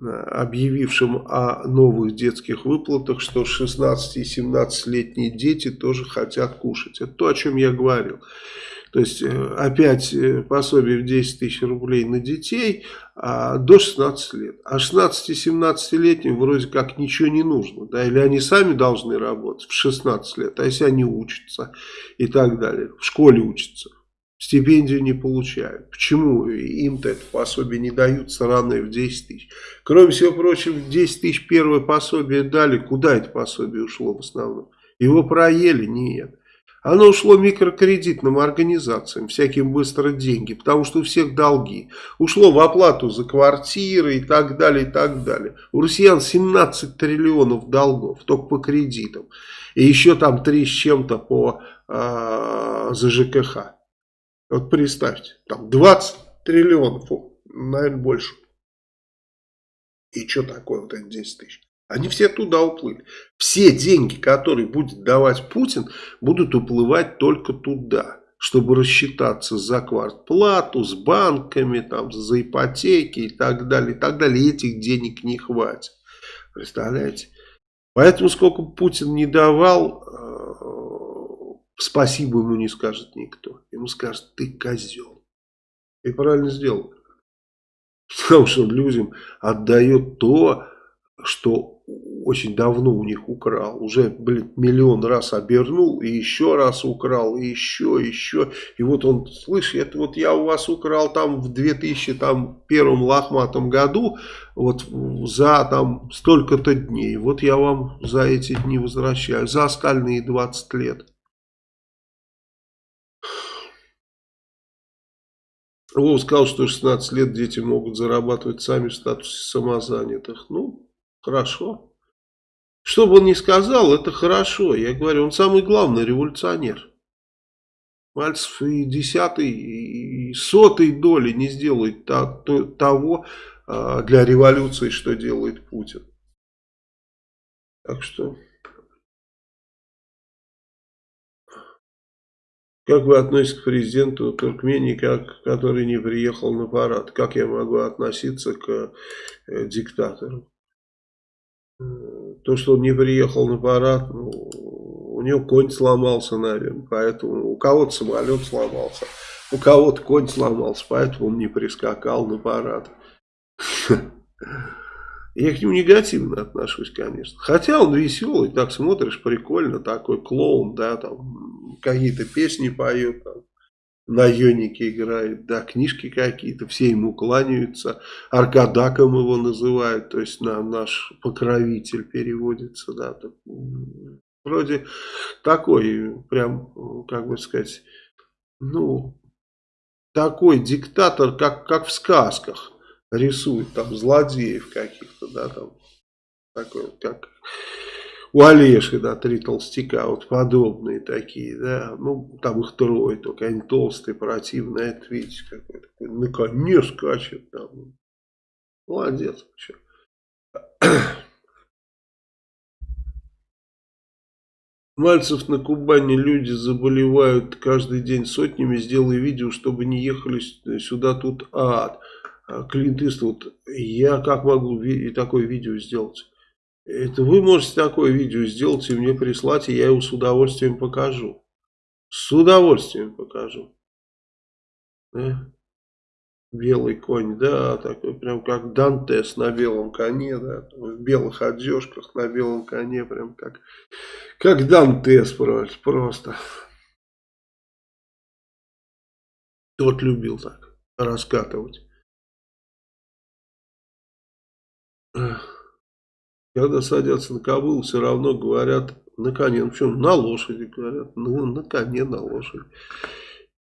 объявившим о новых детских выплатах, что 16 и 17-летние дети тоже хотят кушать. Это то, о чем я говорил. То есть э, опять э, пособие в 10 тысяч рублей на детей а, до 16 лет. А 16-17-летним вроде как ничего не нужно. Да? Или они сами должны работать в 16 лет, а если они учатся и так далее. В школе учатся. Стипендию не получают. Почему им-то это пособие не дают сраное в 10 тысяч? Кроме всего прочего, 10 тысяч первое пособие дали. Куда это пособие ушло в основном? Его проели? Нет. Оно ушло микрокредитным организациям, всяким быстро деньги, потому что у всех долги. Ушло в оплату за квартиры и так далее, и так далее. У россиян 17 триллионов долгов, только по кредитам. И еще там 3 с чем-то по э, за ЖКХ. Вот представьте, там 20 триллионов, наверное, больше. И что такое вот эти 10 тысяч? Они все туда уплыли. Все деньги, которые будет давать Путин, будут уплывать только туда. Чтобы рассчитаться за квартплату, с банками, там, за ипотеки и так далее. И так далее. И этих денег не хватит. Представляете? Поэтому сколько Путин не давал, э, спасибо ему не скажет никто. Ему скажет, ты козел. И правильно сделал. Потому что он людям отдает то, что очень давно у них украл. Уже, блин, миллион раз обернул, и еще раз украл, и еще, еще. И вот он, слышь, это вот я у вас украл там в 2001 лохматом году, вот за там столько-то дней. Вот я вам за эти дни возвращаю, за остальные 20 лет. Вова сказал, что 16 лет дети могут зарабатывать сами в статусе самозанятых. Ну, Хорошо. Что бы он ни сказал, это хорошо. Я говорю, он самый главный революционер. Мальцев и десятой, и сотой доли не сделает того а, для революции, что делает Путин. Так что... Как вы относитесь к президенту Туркмении, как, который не приехал на парад? Как я могу относиться к э, диктатору? Э, то, что он не приехал на парад, ну, у него конь сломался, наверное, поэтому у кого-то самолет сломался, у кого-то конь сломался, поэтому он не прискакал на парад. Я к нему негативно отношусь, конечно. Хотя он веселый, так смотришь, прикольно, такой клоун, да, там какие-то песни поет, там, на йонике играет, да, книжки какие-то, все ему кланяются, Аркадаком его называют, то есть на наш покровитель переводится, да, так, вроде такой, прям, как бы сказать, ну, такой диктатор, как, как в сказках рисует там злодеев каких-то, да, там, такой вот, как у Олеши, да, три толстяка, вот подобные такие, да, ну, там их трое, только они толстые, противные, это, видите, какой такой, на коне скачет, там, молодец, вообще. Мальцев на Кубани люди заболевают каждый день сотнями. Сделай видео, чтобы не ехали сюда, тут ад. А, Клинт Иствуд, я как могу и такое видео сделать? Это вы можете такое видео сделать и мне прислать, и я его с удовольствием покажу. С удовольствием покажу. Да? Белый конь, да, такой прям как Дантес на белом коне, да, в белых одежках на белом коне, прям как, как Дантес просто. Тот любил так раскатывать. Когда садятся на Кабул, все равно говорят на коне. Ну, почему? На лошади говорят. Ну, на коне, на лошади.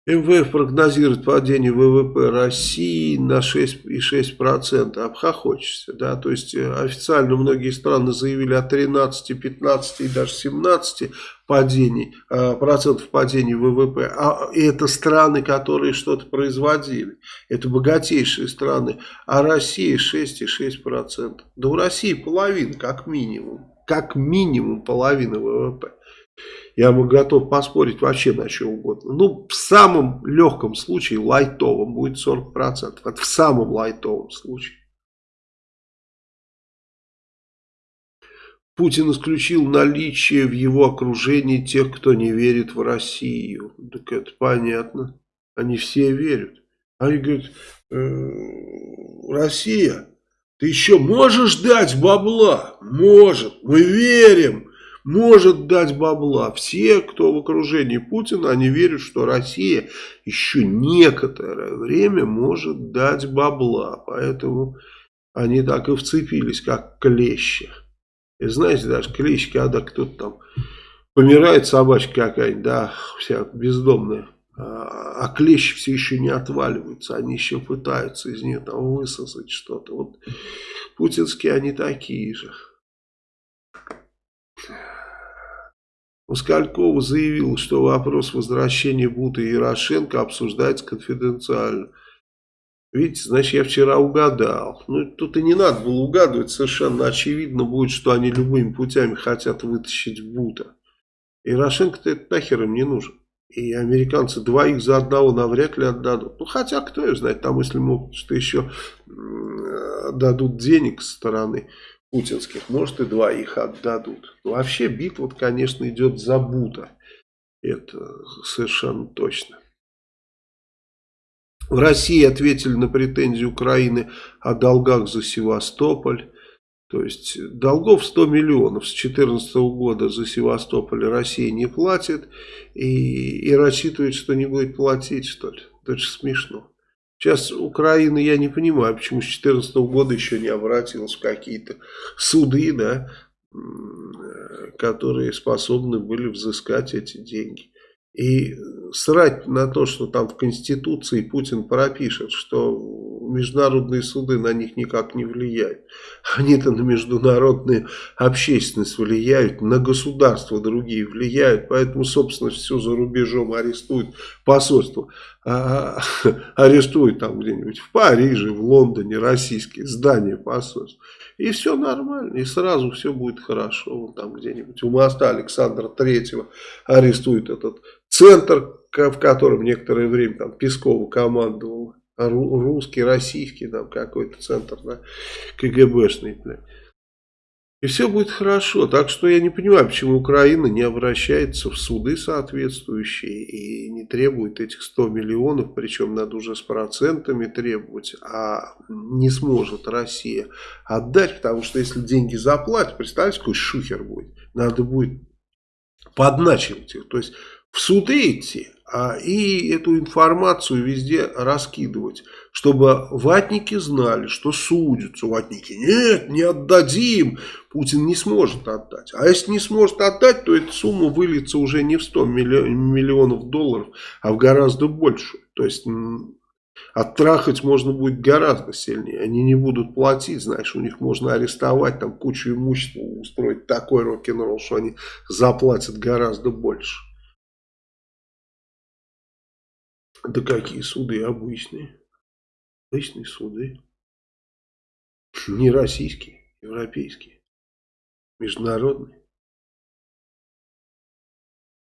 МВФ прогнозирует падение ВВП России на 6,6%. Обхохочешься, да, то есть э, официально многие страны заявили о 13, 15 и даже 17 падений, э, процентов падения ВВП. А это страны, которые что-то производили. Это богатейшие страны. А Россия 6,6%. Да у России половина, как минимум. Как минимум половина ВВП. Я бы готов поспорить вообще на что угодно. Ну, в самом легком случае, лайтовом, будет 40%. Это в самом лайтовом случае. Путин исключил наличие в его окружении тех, кто не верит в Россию. Так это понятно. Они все верят. Они говорят, э, Россия, ты еще можешь дать бабла? Может, мы верим может дать бабла. Все, кто в окружении Путина, они верят, что Россия еще некоторое время может дать бабла. Поэтому они так и вцепились, как клещи. И знаете, даже клещи, когда кто-то там помирает, собачка какая-нибудь, да, вся бездомная, а, а клещи все еще не отваливаются, они еще пытаются из нее там высосать что-то. Вот путинские они такие же. Москалькова заявил, что вопрос возвращения Бута и Ярошенко обсуждается конфиденциально. Видите, значит, я вчера угадал. Ну, тут и не надо было угадывать. Совершенно очевидно будет, что они любыми путями хотят вытащить Бута. Ярошенко-то это нахер им не нужен. И американцы двоих за одного навряд ли отдадут. Ну, хотя, кто ее знает, там, если могут, что еще дадут денег со стороны путинских, может и двоих отдадут. Вообще битва, конечно, идет за Бута. Это совершенно точно. В России ответили на претензии Украины о долгах за Севастополь. То есть долгов 100 миллионов с 2014 года за Севастополь Россия не платит. И, и рассчитывает, что не будет платить, что ли. Это же смешно. Сейчас Украина, я не понимаю, почему с 2014 года еще не обратилась в какие-то суды, да, которые способны были взыскать эти деньги. И срать на то, что там в Конституции Путин пропишет, что международные суды на них никак не влияют. Они-то на международную общественность влияют, на государства другие влияют, поэтому, собственно, все за рубежом арестуют посольство. А, арестуют там где-нибудь в Париже, в Лондоне российские здания посольств. И все нормально, и сразу все будет хорошо. Вон там где-нибудь у моста Александра Третьего арестуют этот центр, в котором некоторое время там Пескова командовал. Русский, российский, там какой-то центр, да, КГБшный, блядь. И все будет хорошо. Так что я не понимаю, почему Украина не обращается в суды соответствующие и не требует этих 100 миллионов, причем надо уже с процентами требовать, а не сможет Россия отдать, потому что если деньги заплатят, представьте, какой шухер будет. Надо будет подначивать их. То есть в суды идти, а, и эту информацию везде раскидывать, чтобы ватники знали, что судятся. Ватники, нет, не отдадим, Путин не сможет отдать. А если не сможет отдать, то эта сумма выльется уже не в 100 миллионов долларов, а в гораздо больше. То есть оттрахать можно будет гораздо сильнее. Они не будут платить, знаешь, у них можно арестовать, там кучу имущества устроить такой рок-н-ролл, что они заплатят гораздо больше. Да какие суды обычные? Обычные суды. Не российские, европейские. Международные.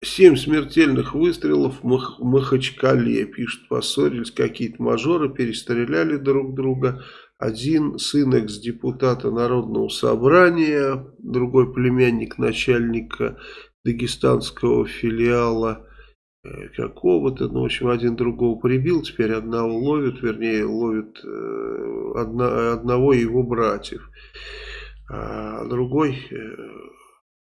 Семь смертельных выстрелов в Мах Махачкале. Пишут, поссорились какие-то мажоры, перестреляли друг друга. Один сын экс-депутата Народного собрания, другой племянник начальника дагестанского филиала какого-то, ну, в общем, один другого прибил, теперь одного ловят, вернее, ловят э, одно, одного его братьев, а другой э,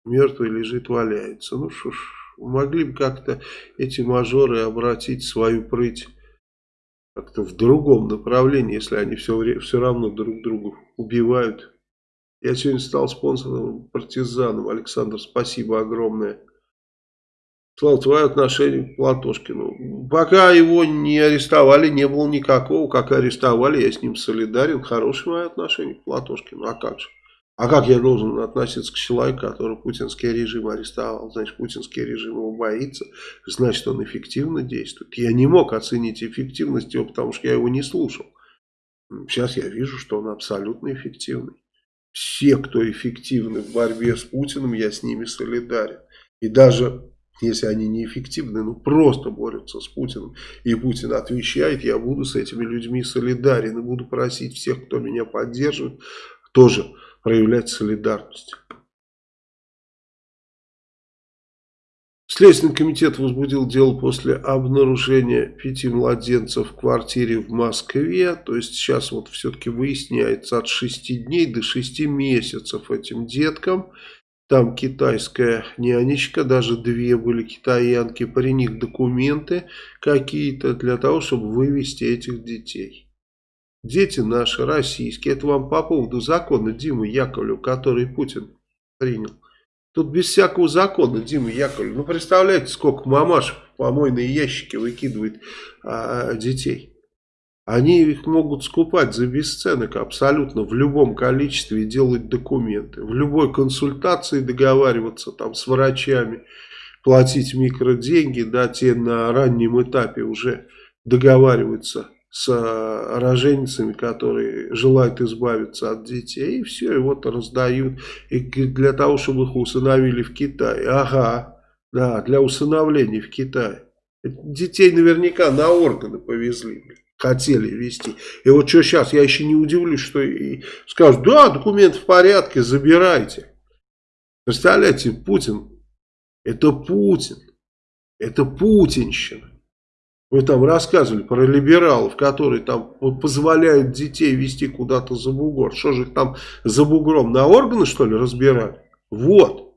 мертвый лежит, валяется. Ну, что ж, могли бы как-то эти мажоры обратить свою прыть как-то в другом направлении, если они все, все равно друг друга убивают. Я сегодня стал спонсором партизаном. Александр, спасибо огромное. Слава, твое отношение к Платошкину. Пока его не арестовали, не было никакого. Как арестовали, я с ним солидарен. Хорошее мое отношение к Платошкину. А как же? А как я должен относиться к человеку, который путинский режим арестовал? Значит, путинский режим его боится, значит, он эффективно действует. Я не мог оценить эффективность его, потому что я его не слушал. Сейчас я вижу, что он абсолютно эффективный. Все, кто эффективны в борьбе с Путиным, я с ними солидарен. И даже если они неэффективны, ну просто борются с Путиным, и Путин отвечает, я буду с этими людьми солидарен и буду просить всех, кто меня поддерживает, тоже проявлять солидарность. Следственный комитет возбудил дело после обнаружения пяти младенцев в квартире в Москве. То есть сейчас вот все-таки выясняется от 6 дней до 6 месяцев этим деткам. Там китайская нянечка, даже две были китаянки, при них документы какие-то для того, чтобы вывести этих детей. Дети наши, российские, это вам по поводу закона Димы Яковлева, который Путин принял. Тут без всякого закона Дима Яковлев. Ну, представляете, сколько мамаш в помойные ящики выкидывает а, детей. Они их могут скупать за бесценок абсолютно в любом количестве и делать документы. В любой консультации договариваться там с врачами, платить микроденьги, да, те на раннем этапе уже договариваются с э, роженицами, которые желают избавиться от детей, и все, и вот раздают. И для того, чтобы их усыновили в Китае. Ага, да, для усыновления в Китае. Детей наверняка на органы повезли хотели вести. И вот что сейчас, я еще не удивлюсь, что и скажут, да, документ в порядке, забирайте. Представляете, Путин, это Путин, это путинщина. Вы там рассказывали про либералов, которые там позволяют детей вести куда-то за бугор. Что же их там за бугром на органы, что ли, разбирали? Вот.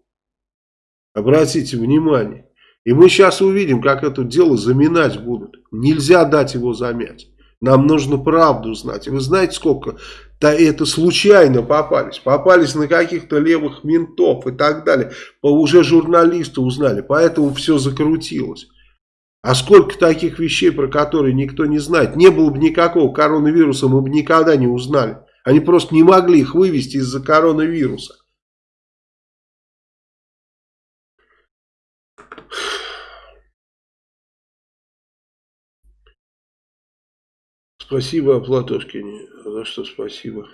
Обратите внимание. И мы сейчас увидим, как это дело заминать будут. Нельзя дать его замять. Нам нужно правду знать. И вы знаете, сколько да это случайно попались. Попались на каких-то левых ментов и так далее. Уже журналисты узнали. Поэтому все закрутилось. А сколько таких вещей, про которые никто не знает. Не было бы никакого коронавируса, мы бы никогда не узнали. Они просто не могли их вывести из-за коронавируса. Спасибо, Платошкине. За что спасибо?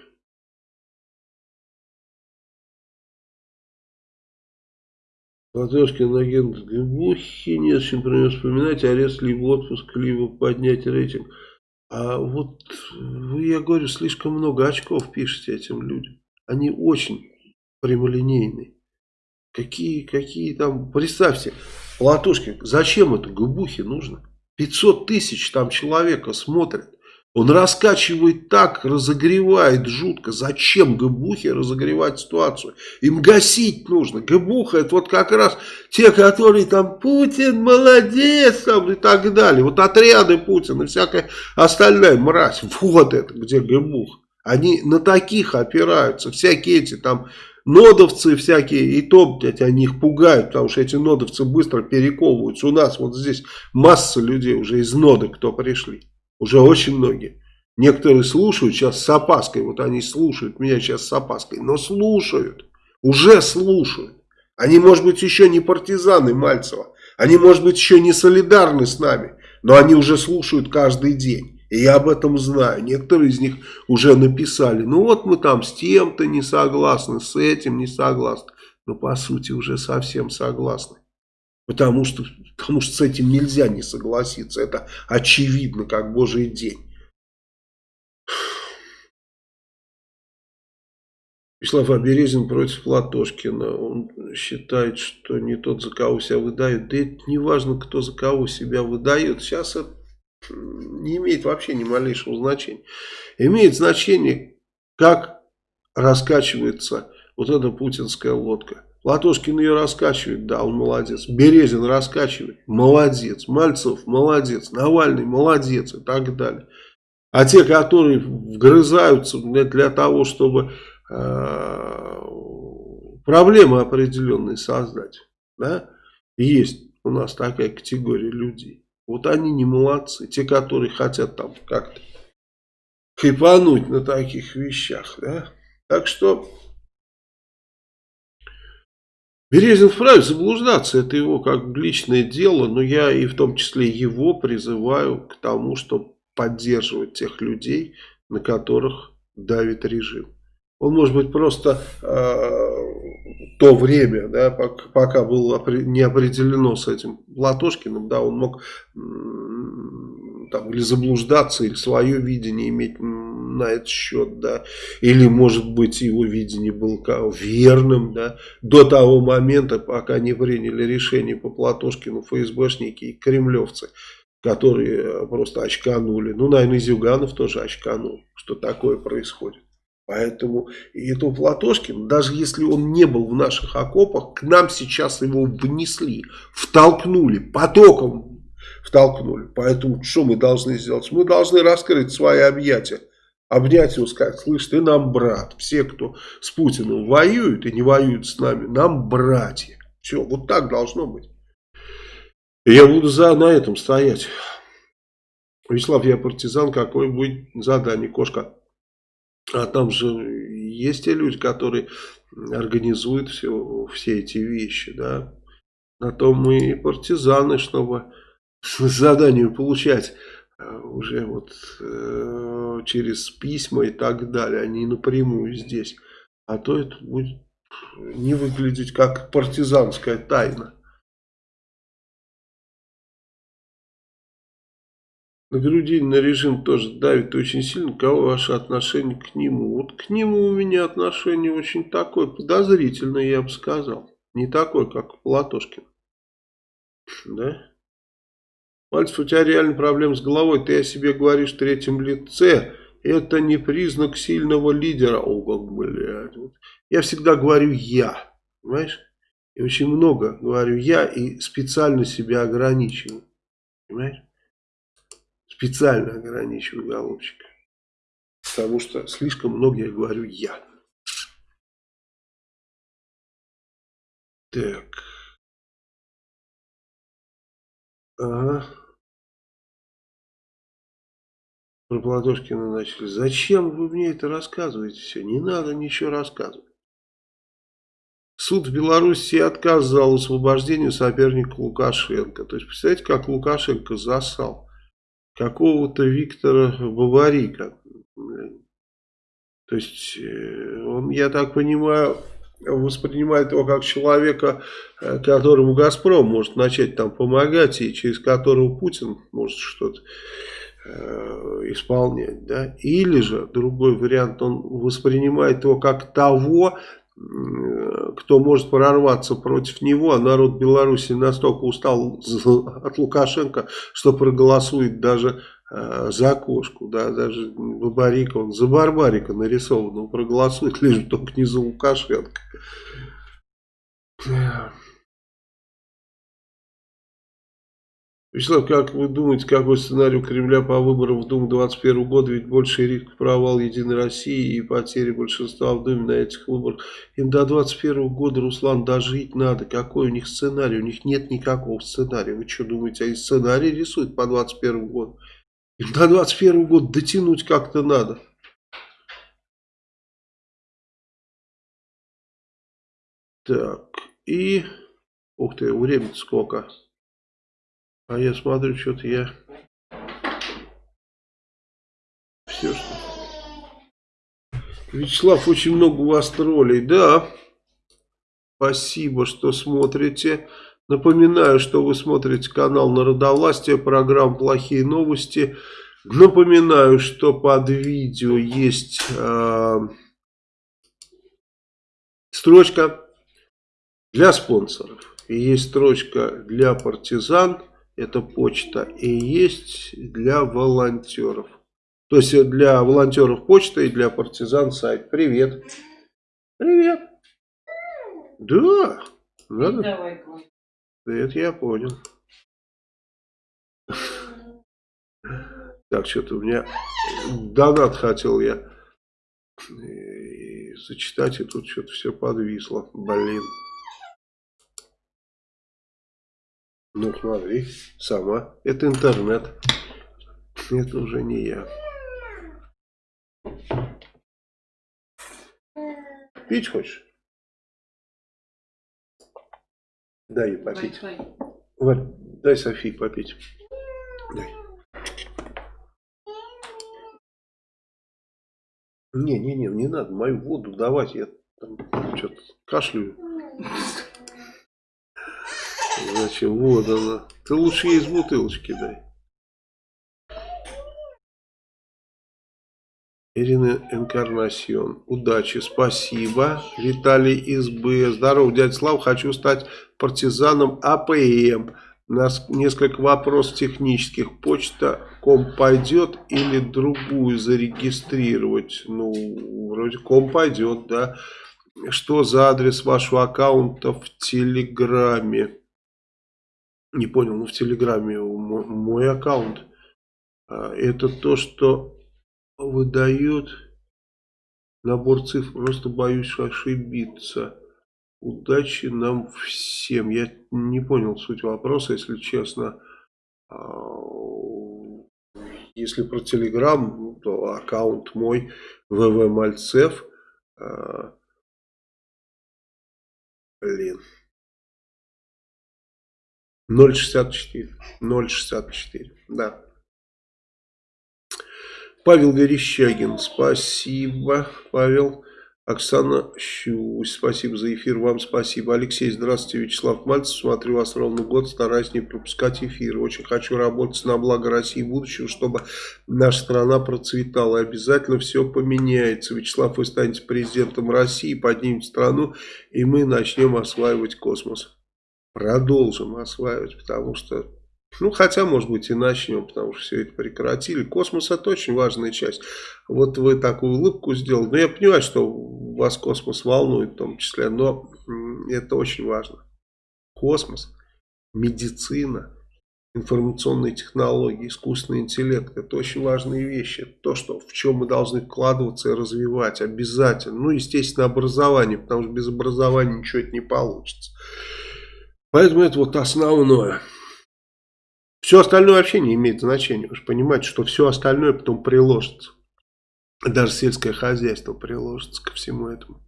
Платошкин агент Глубухи не с чем про него вспоминать, арест либо отпуск, либо поднять рейтинг. А вот вы, я говорю, слишком много очков пишете этим людям. Они очень прямолинейные. Какие, какие там, представьте, Платошкин, зачем это Губухе нужно? 500 тысяч там человека смотрят. Он раскачивает так, разогревает жутко. Зачем Габухе разогревать ситуацию? Им гасить нужно. Габуха это вот как раз те, которые там Путин молодец там и так далее. Вот отряды Путина и всякая остальная мразь. Вот это где Габух. Они на таких опираются. Всякие эти там нодовцы всякие, и то, блядь, они их пугают, потому что эти нодовцы быстро перековываются. У нас вот здесь масса людей уже из ноды, кто пришли. Уже очень многие. Некоторые слушают сейчас с опаской. Вот они слушают меня сейчас с опаской. Но слушают. Уже слушают. Они, может быть, еще не партизаны Мальцева. Они, может быть, еще не солидарны с нами. Но они уже слушают каждый день. И я об этом знаю. Некоторые из них уже написали. Ну вот мы там с тем-то не согласны, с этим не согласны. Но по сути уже совсем согласны. Потому что, потому что с этим нельзя не согласиться. Это очевидно, как божий день. Вячеслав Аберезин против Платошкина. Он считает, что не тот, за кого себя выдают. Да это не важно, кто за кого себя выдает. Сейчас это не имеет вообще ни малейшего значения. Имеет значение, как раскачивается вот эта путинская лодка. Латошкин ее раскачивает, да, он молодец. Березин раскачивает, молодец. Мальцев, молодец. Навальный, молодец и так далее. А те, которые вгрызаются для того, чтобы э, проблемы определенные создать, да, есть у нас такая категория людей. Вот они не молодцы. Те, которые хотят там как-то хайпануть на таких вещах, да. Так что Березин вправе заблуждаться, это его как личное дело, но я и в том числе его призываю к тому, чтобы поддерживать тех людей, на которых давит режим. Он может быть просто э, то время, да, пока, было не определено с этим Латошкиным, да, он мог там, или заблуждаться, или свое видение иметь на этот счет, да, или, может быть, его видение было верным, да, до того момента, пока не приняли решение по Платошкину ФСБшники и кремлевцы, которые просто очканули. Ну, наверное, Зюганов тоже очканул, что такое происходит. Поэтому и этого Платошкина, даже если он не был в наших окопах, к нам сейчас его внесли, втолкнули, потоком втолкнули. Поэтому что мы должны сделать? Мы должны раскрыть свои объятия обнять его, сказать, слышь, ты нам брат. Все, кто с Путиным воюют и не воюют с нами, нам братья. Все, вот так должно быть. Я буду за, на этом стоять. Вячеслав, я партизан, какое будет задание, кошка? А там же есть те люди, которые организуют все, все эти вещи, да. На то мы и партизаны, чтобы задание получать уже вот э, через письма и так далее, а не напрямую здесь. А то это будет не выглядеть как партизанская тайна. На грудин на режим тоже давит очень сильно. Кого ваше отношение к нему? Вот к нему у меня отношение очень такое подозрительное, я бы сказал. Не такое, как Платошкин. Да? Мальцев, у тебя реально проблем с головой. Ты о себе говоришь в третьем лице. Это не признак сильного лидера. О, как, блядь. Я всегда говорю «я». Понимаешь? И очень много говорю «я» и специально себя ограничиваю. Понимаешь? Специально ограничиваю, голубчик. Потому что слишком много я говорю «я». Так. Ага. Про Платошкина начали. Зачем вы мне это рассказываете все? Не надо ничего рассказывать. Суд в Беларуси отказал освобождению соперника Лукашенко. То есть, представляете, как Лукашенко засал какого-то Виктора Бабарика. То есть, э, он, я так понимаю, воспринимает его как человека, э, которому Газпром может начать там помогать, и через которого Путин может что-то э, исполнять. Да? Или же, другой вариант, он воспринимает его как того, кто может прорваться против него, а народ Беларуси настолько устал от Лукашенко, что проголосует даже э, за кошку, да, даже Бабарика, он за Барбарика нарисован, он проголосует лишь только не за Лукашенко. Вячеслав, как вы думаете, какой сценарий у Кремля по выборам в Думу 2021 года? Ведь больше риск провал Единой России и потери большинства в Думе на этих выборах. Им до 2021 года, Руслан, дожить надо. Какой у них сценарий? У них нет никакого сценария. Вы что думаете, они сценарий рисуют по 2021 году? Им до 2021 года дотянуть как-то надо. Так, и... Ух ты, время сколько? А я смотрю, что-то я... Все, что... Вячеслав, очень много у вас троллей. Да, спасибо, что смотрите. Напоминаю, что вы смотрите канал Народовластия, программа «Плохие новости». Напоминаю, что под видео есть э, строчка для спонсоров. И есть строчка для партизан это почта, и есть для волонтеров. То есть для волонтеров почта и для партизан сайт. Привет. Привет. Да. Надо. Давай, Это я понял. Так, что-то у меня донат хотел я и зачитать, и тут что-то все подвисло. Блин. Ну, смотри, сама. Это интернет. Это уже не я. Пить хочешь? Дай ей попить. Вот, дай Софии попить. Дай. Не, не, не, не надо мою воду давать. Я там что-то кашляю. Зачем? Вот она. Ты лучше ей из бутылочки дай. Ирина Энкарнасьон. Удачи, спасибо. Виталий из Б. Здорово, дядя Слав. Хочу стать партизаном АПМ. У нас несколько вопросов технических. Почта com пойдет или другую зарегистрировать? Ну, вроде com пойдет, да. Что за адрес вашего аккаунта в Телеграме? Не понял, ну в Телеграме мой, аккаунт. А, это то, что выдает набор цифр. Просто боюсь ошибиться. Удачи нам всем. Я не понял суть вопроса, если честно. А, если про Телеграм, то аккаунт мой ВВ Мальцев. А, блин. 0,64. 0,64. Да. Павел Верещагин. Спасибо, Павел. Оксана Щусь, спасибо за эфир, вам спасибо. Алексей, здравствуйте, Вячеслав Мальцев, смотрю вас ровно год, стараюсь не пропускать эфир. Очень хочу работать на благо России будущего, чтобы наша страна процветала. Обязательно все поменяется. Вячеслав, вы станете президентом России, поднимете страну, и мы начнем осваивать космос продолжим осваивать, потому что, ну, хотя, может быть, и начнем, потому что все это прекратили. Космос это очень важная часть. Вот вы такую улыбку сделали. Но я понимаю, что вас космос волнует в том числе, но это очень важно. Космос, медицина, информационные технологии, искусственный интеллект. Это очень важные вещи. То, что, в чем мы должны вкладываться и развивать обязательно. Ну, естественно, образование, потому что без образования ничего это не получится. Поэтому это вот основное. Все остальное вообще не имеет значения. Вы же понимаете, что все остальное потом приложится. Даже сельское хозяйство приложится ко всему этому.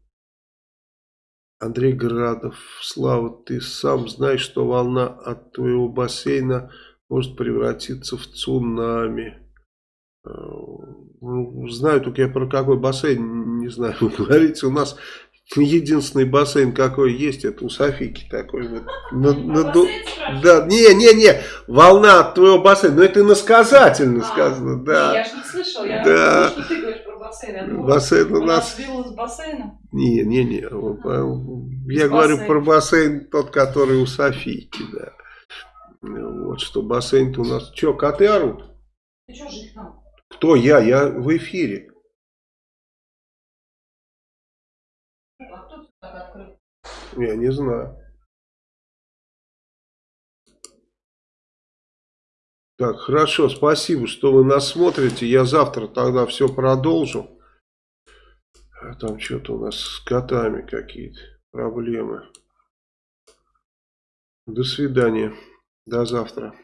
Андрей Градов. Слава, ты сам знаешь, что волна от твоего бассейна может превратиться в цунами. Э, ну, знаю, только я про какой бассейн не знаю. Вы говорите, у нас единственный бассейн какой есть, это у Софики такой вот. На, на, А бассейн спрашиваешь? да, не, не, не, волна от твоего бассейна, но это иносказательно А, сказано, да. я ж не слышал, я Да. думала, что ты говоришь про бассейн. Бассейн у нас, вилла с бассейном. не, не, не, я говорю бассейна. про бассейн тот, который у Софийки, да. Вот что бассейн-то у нас, что, коты орут? Ты что же их там? Кто я? Я в эфире. Я не знаю. Так, хорошо, спасибо, что вы нас смотрите. Я завтра тогда все продолжу. А там что-то у нас с котами какие-то проблемы. До свидания. До завтра.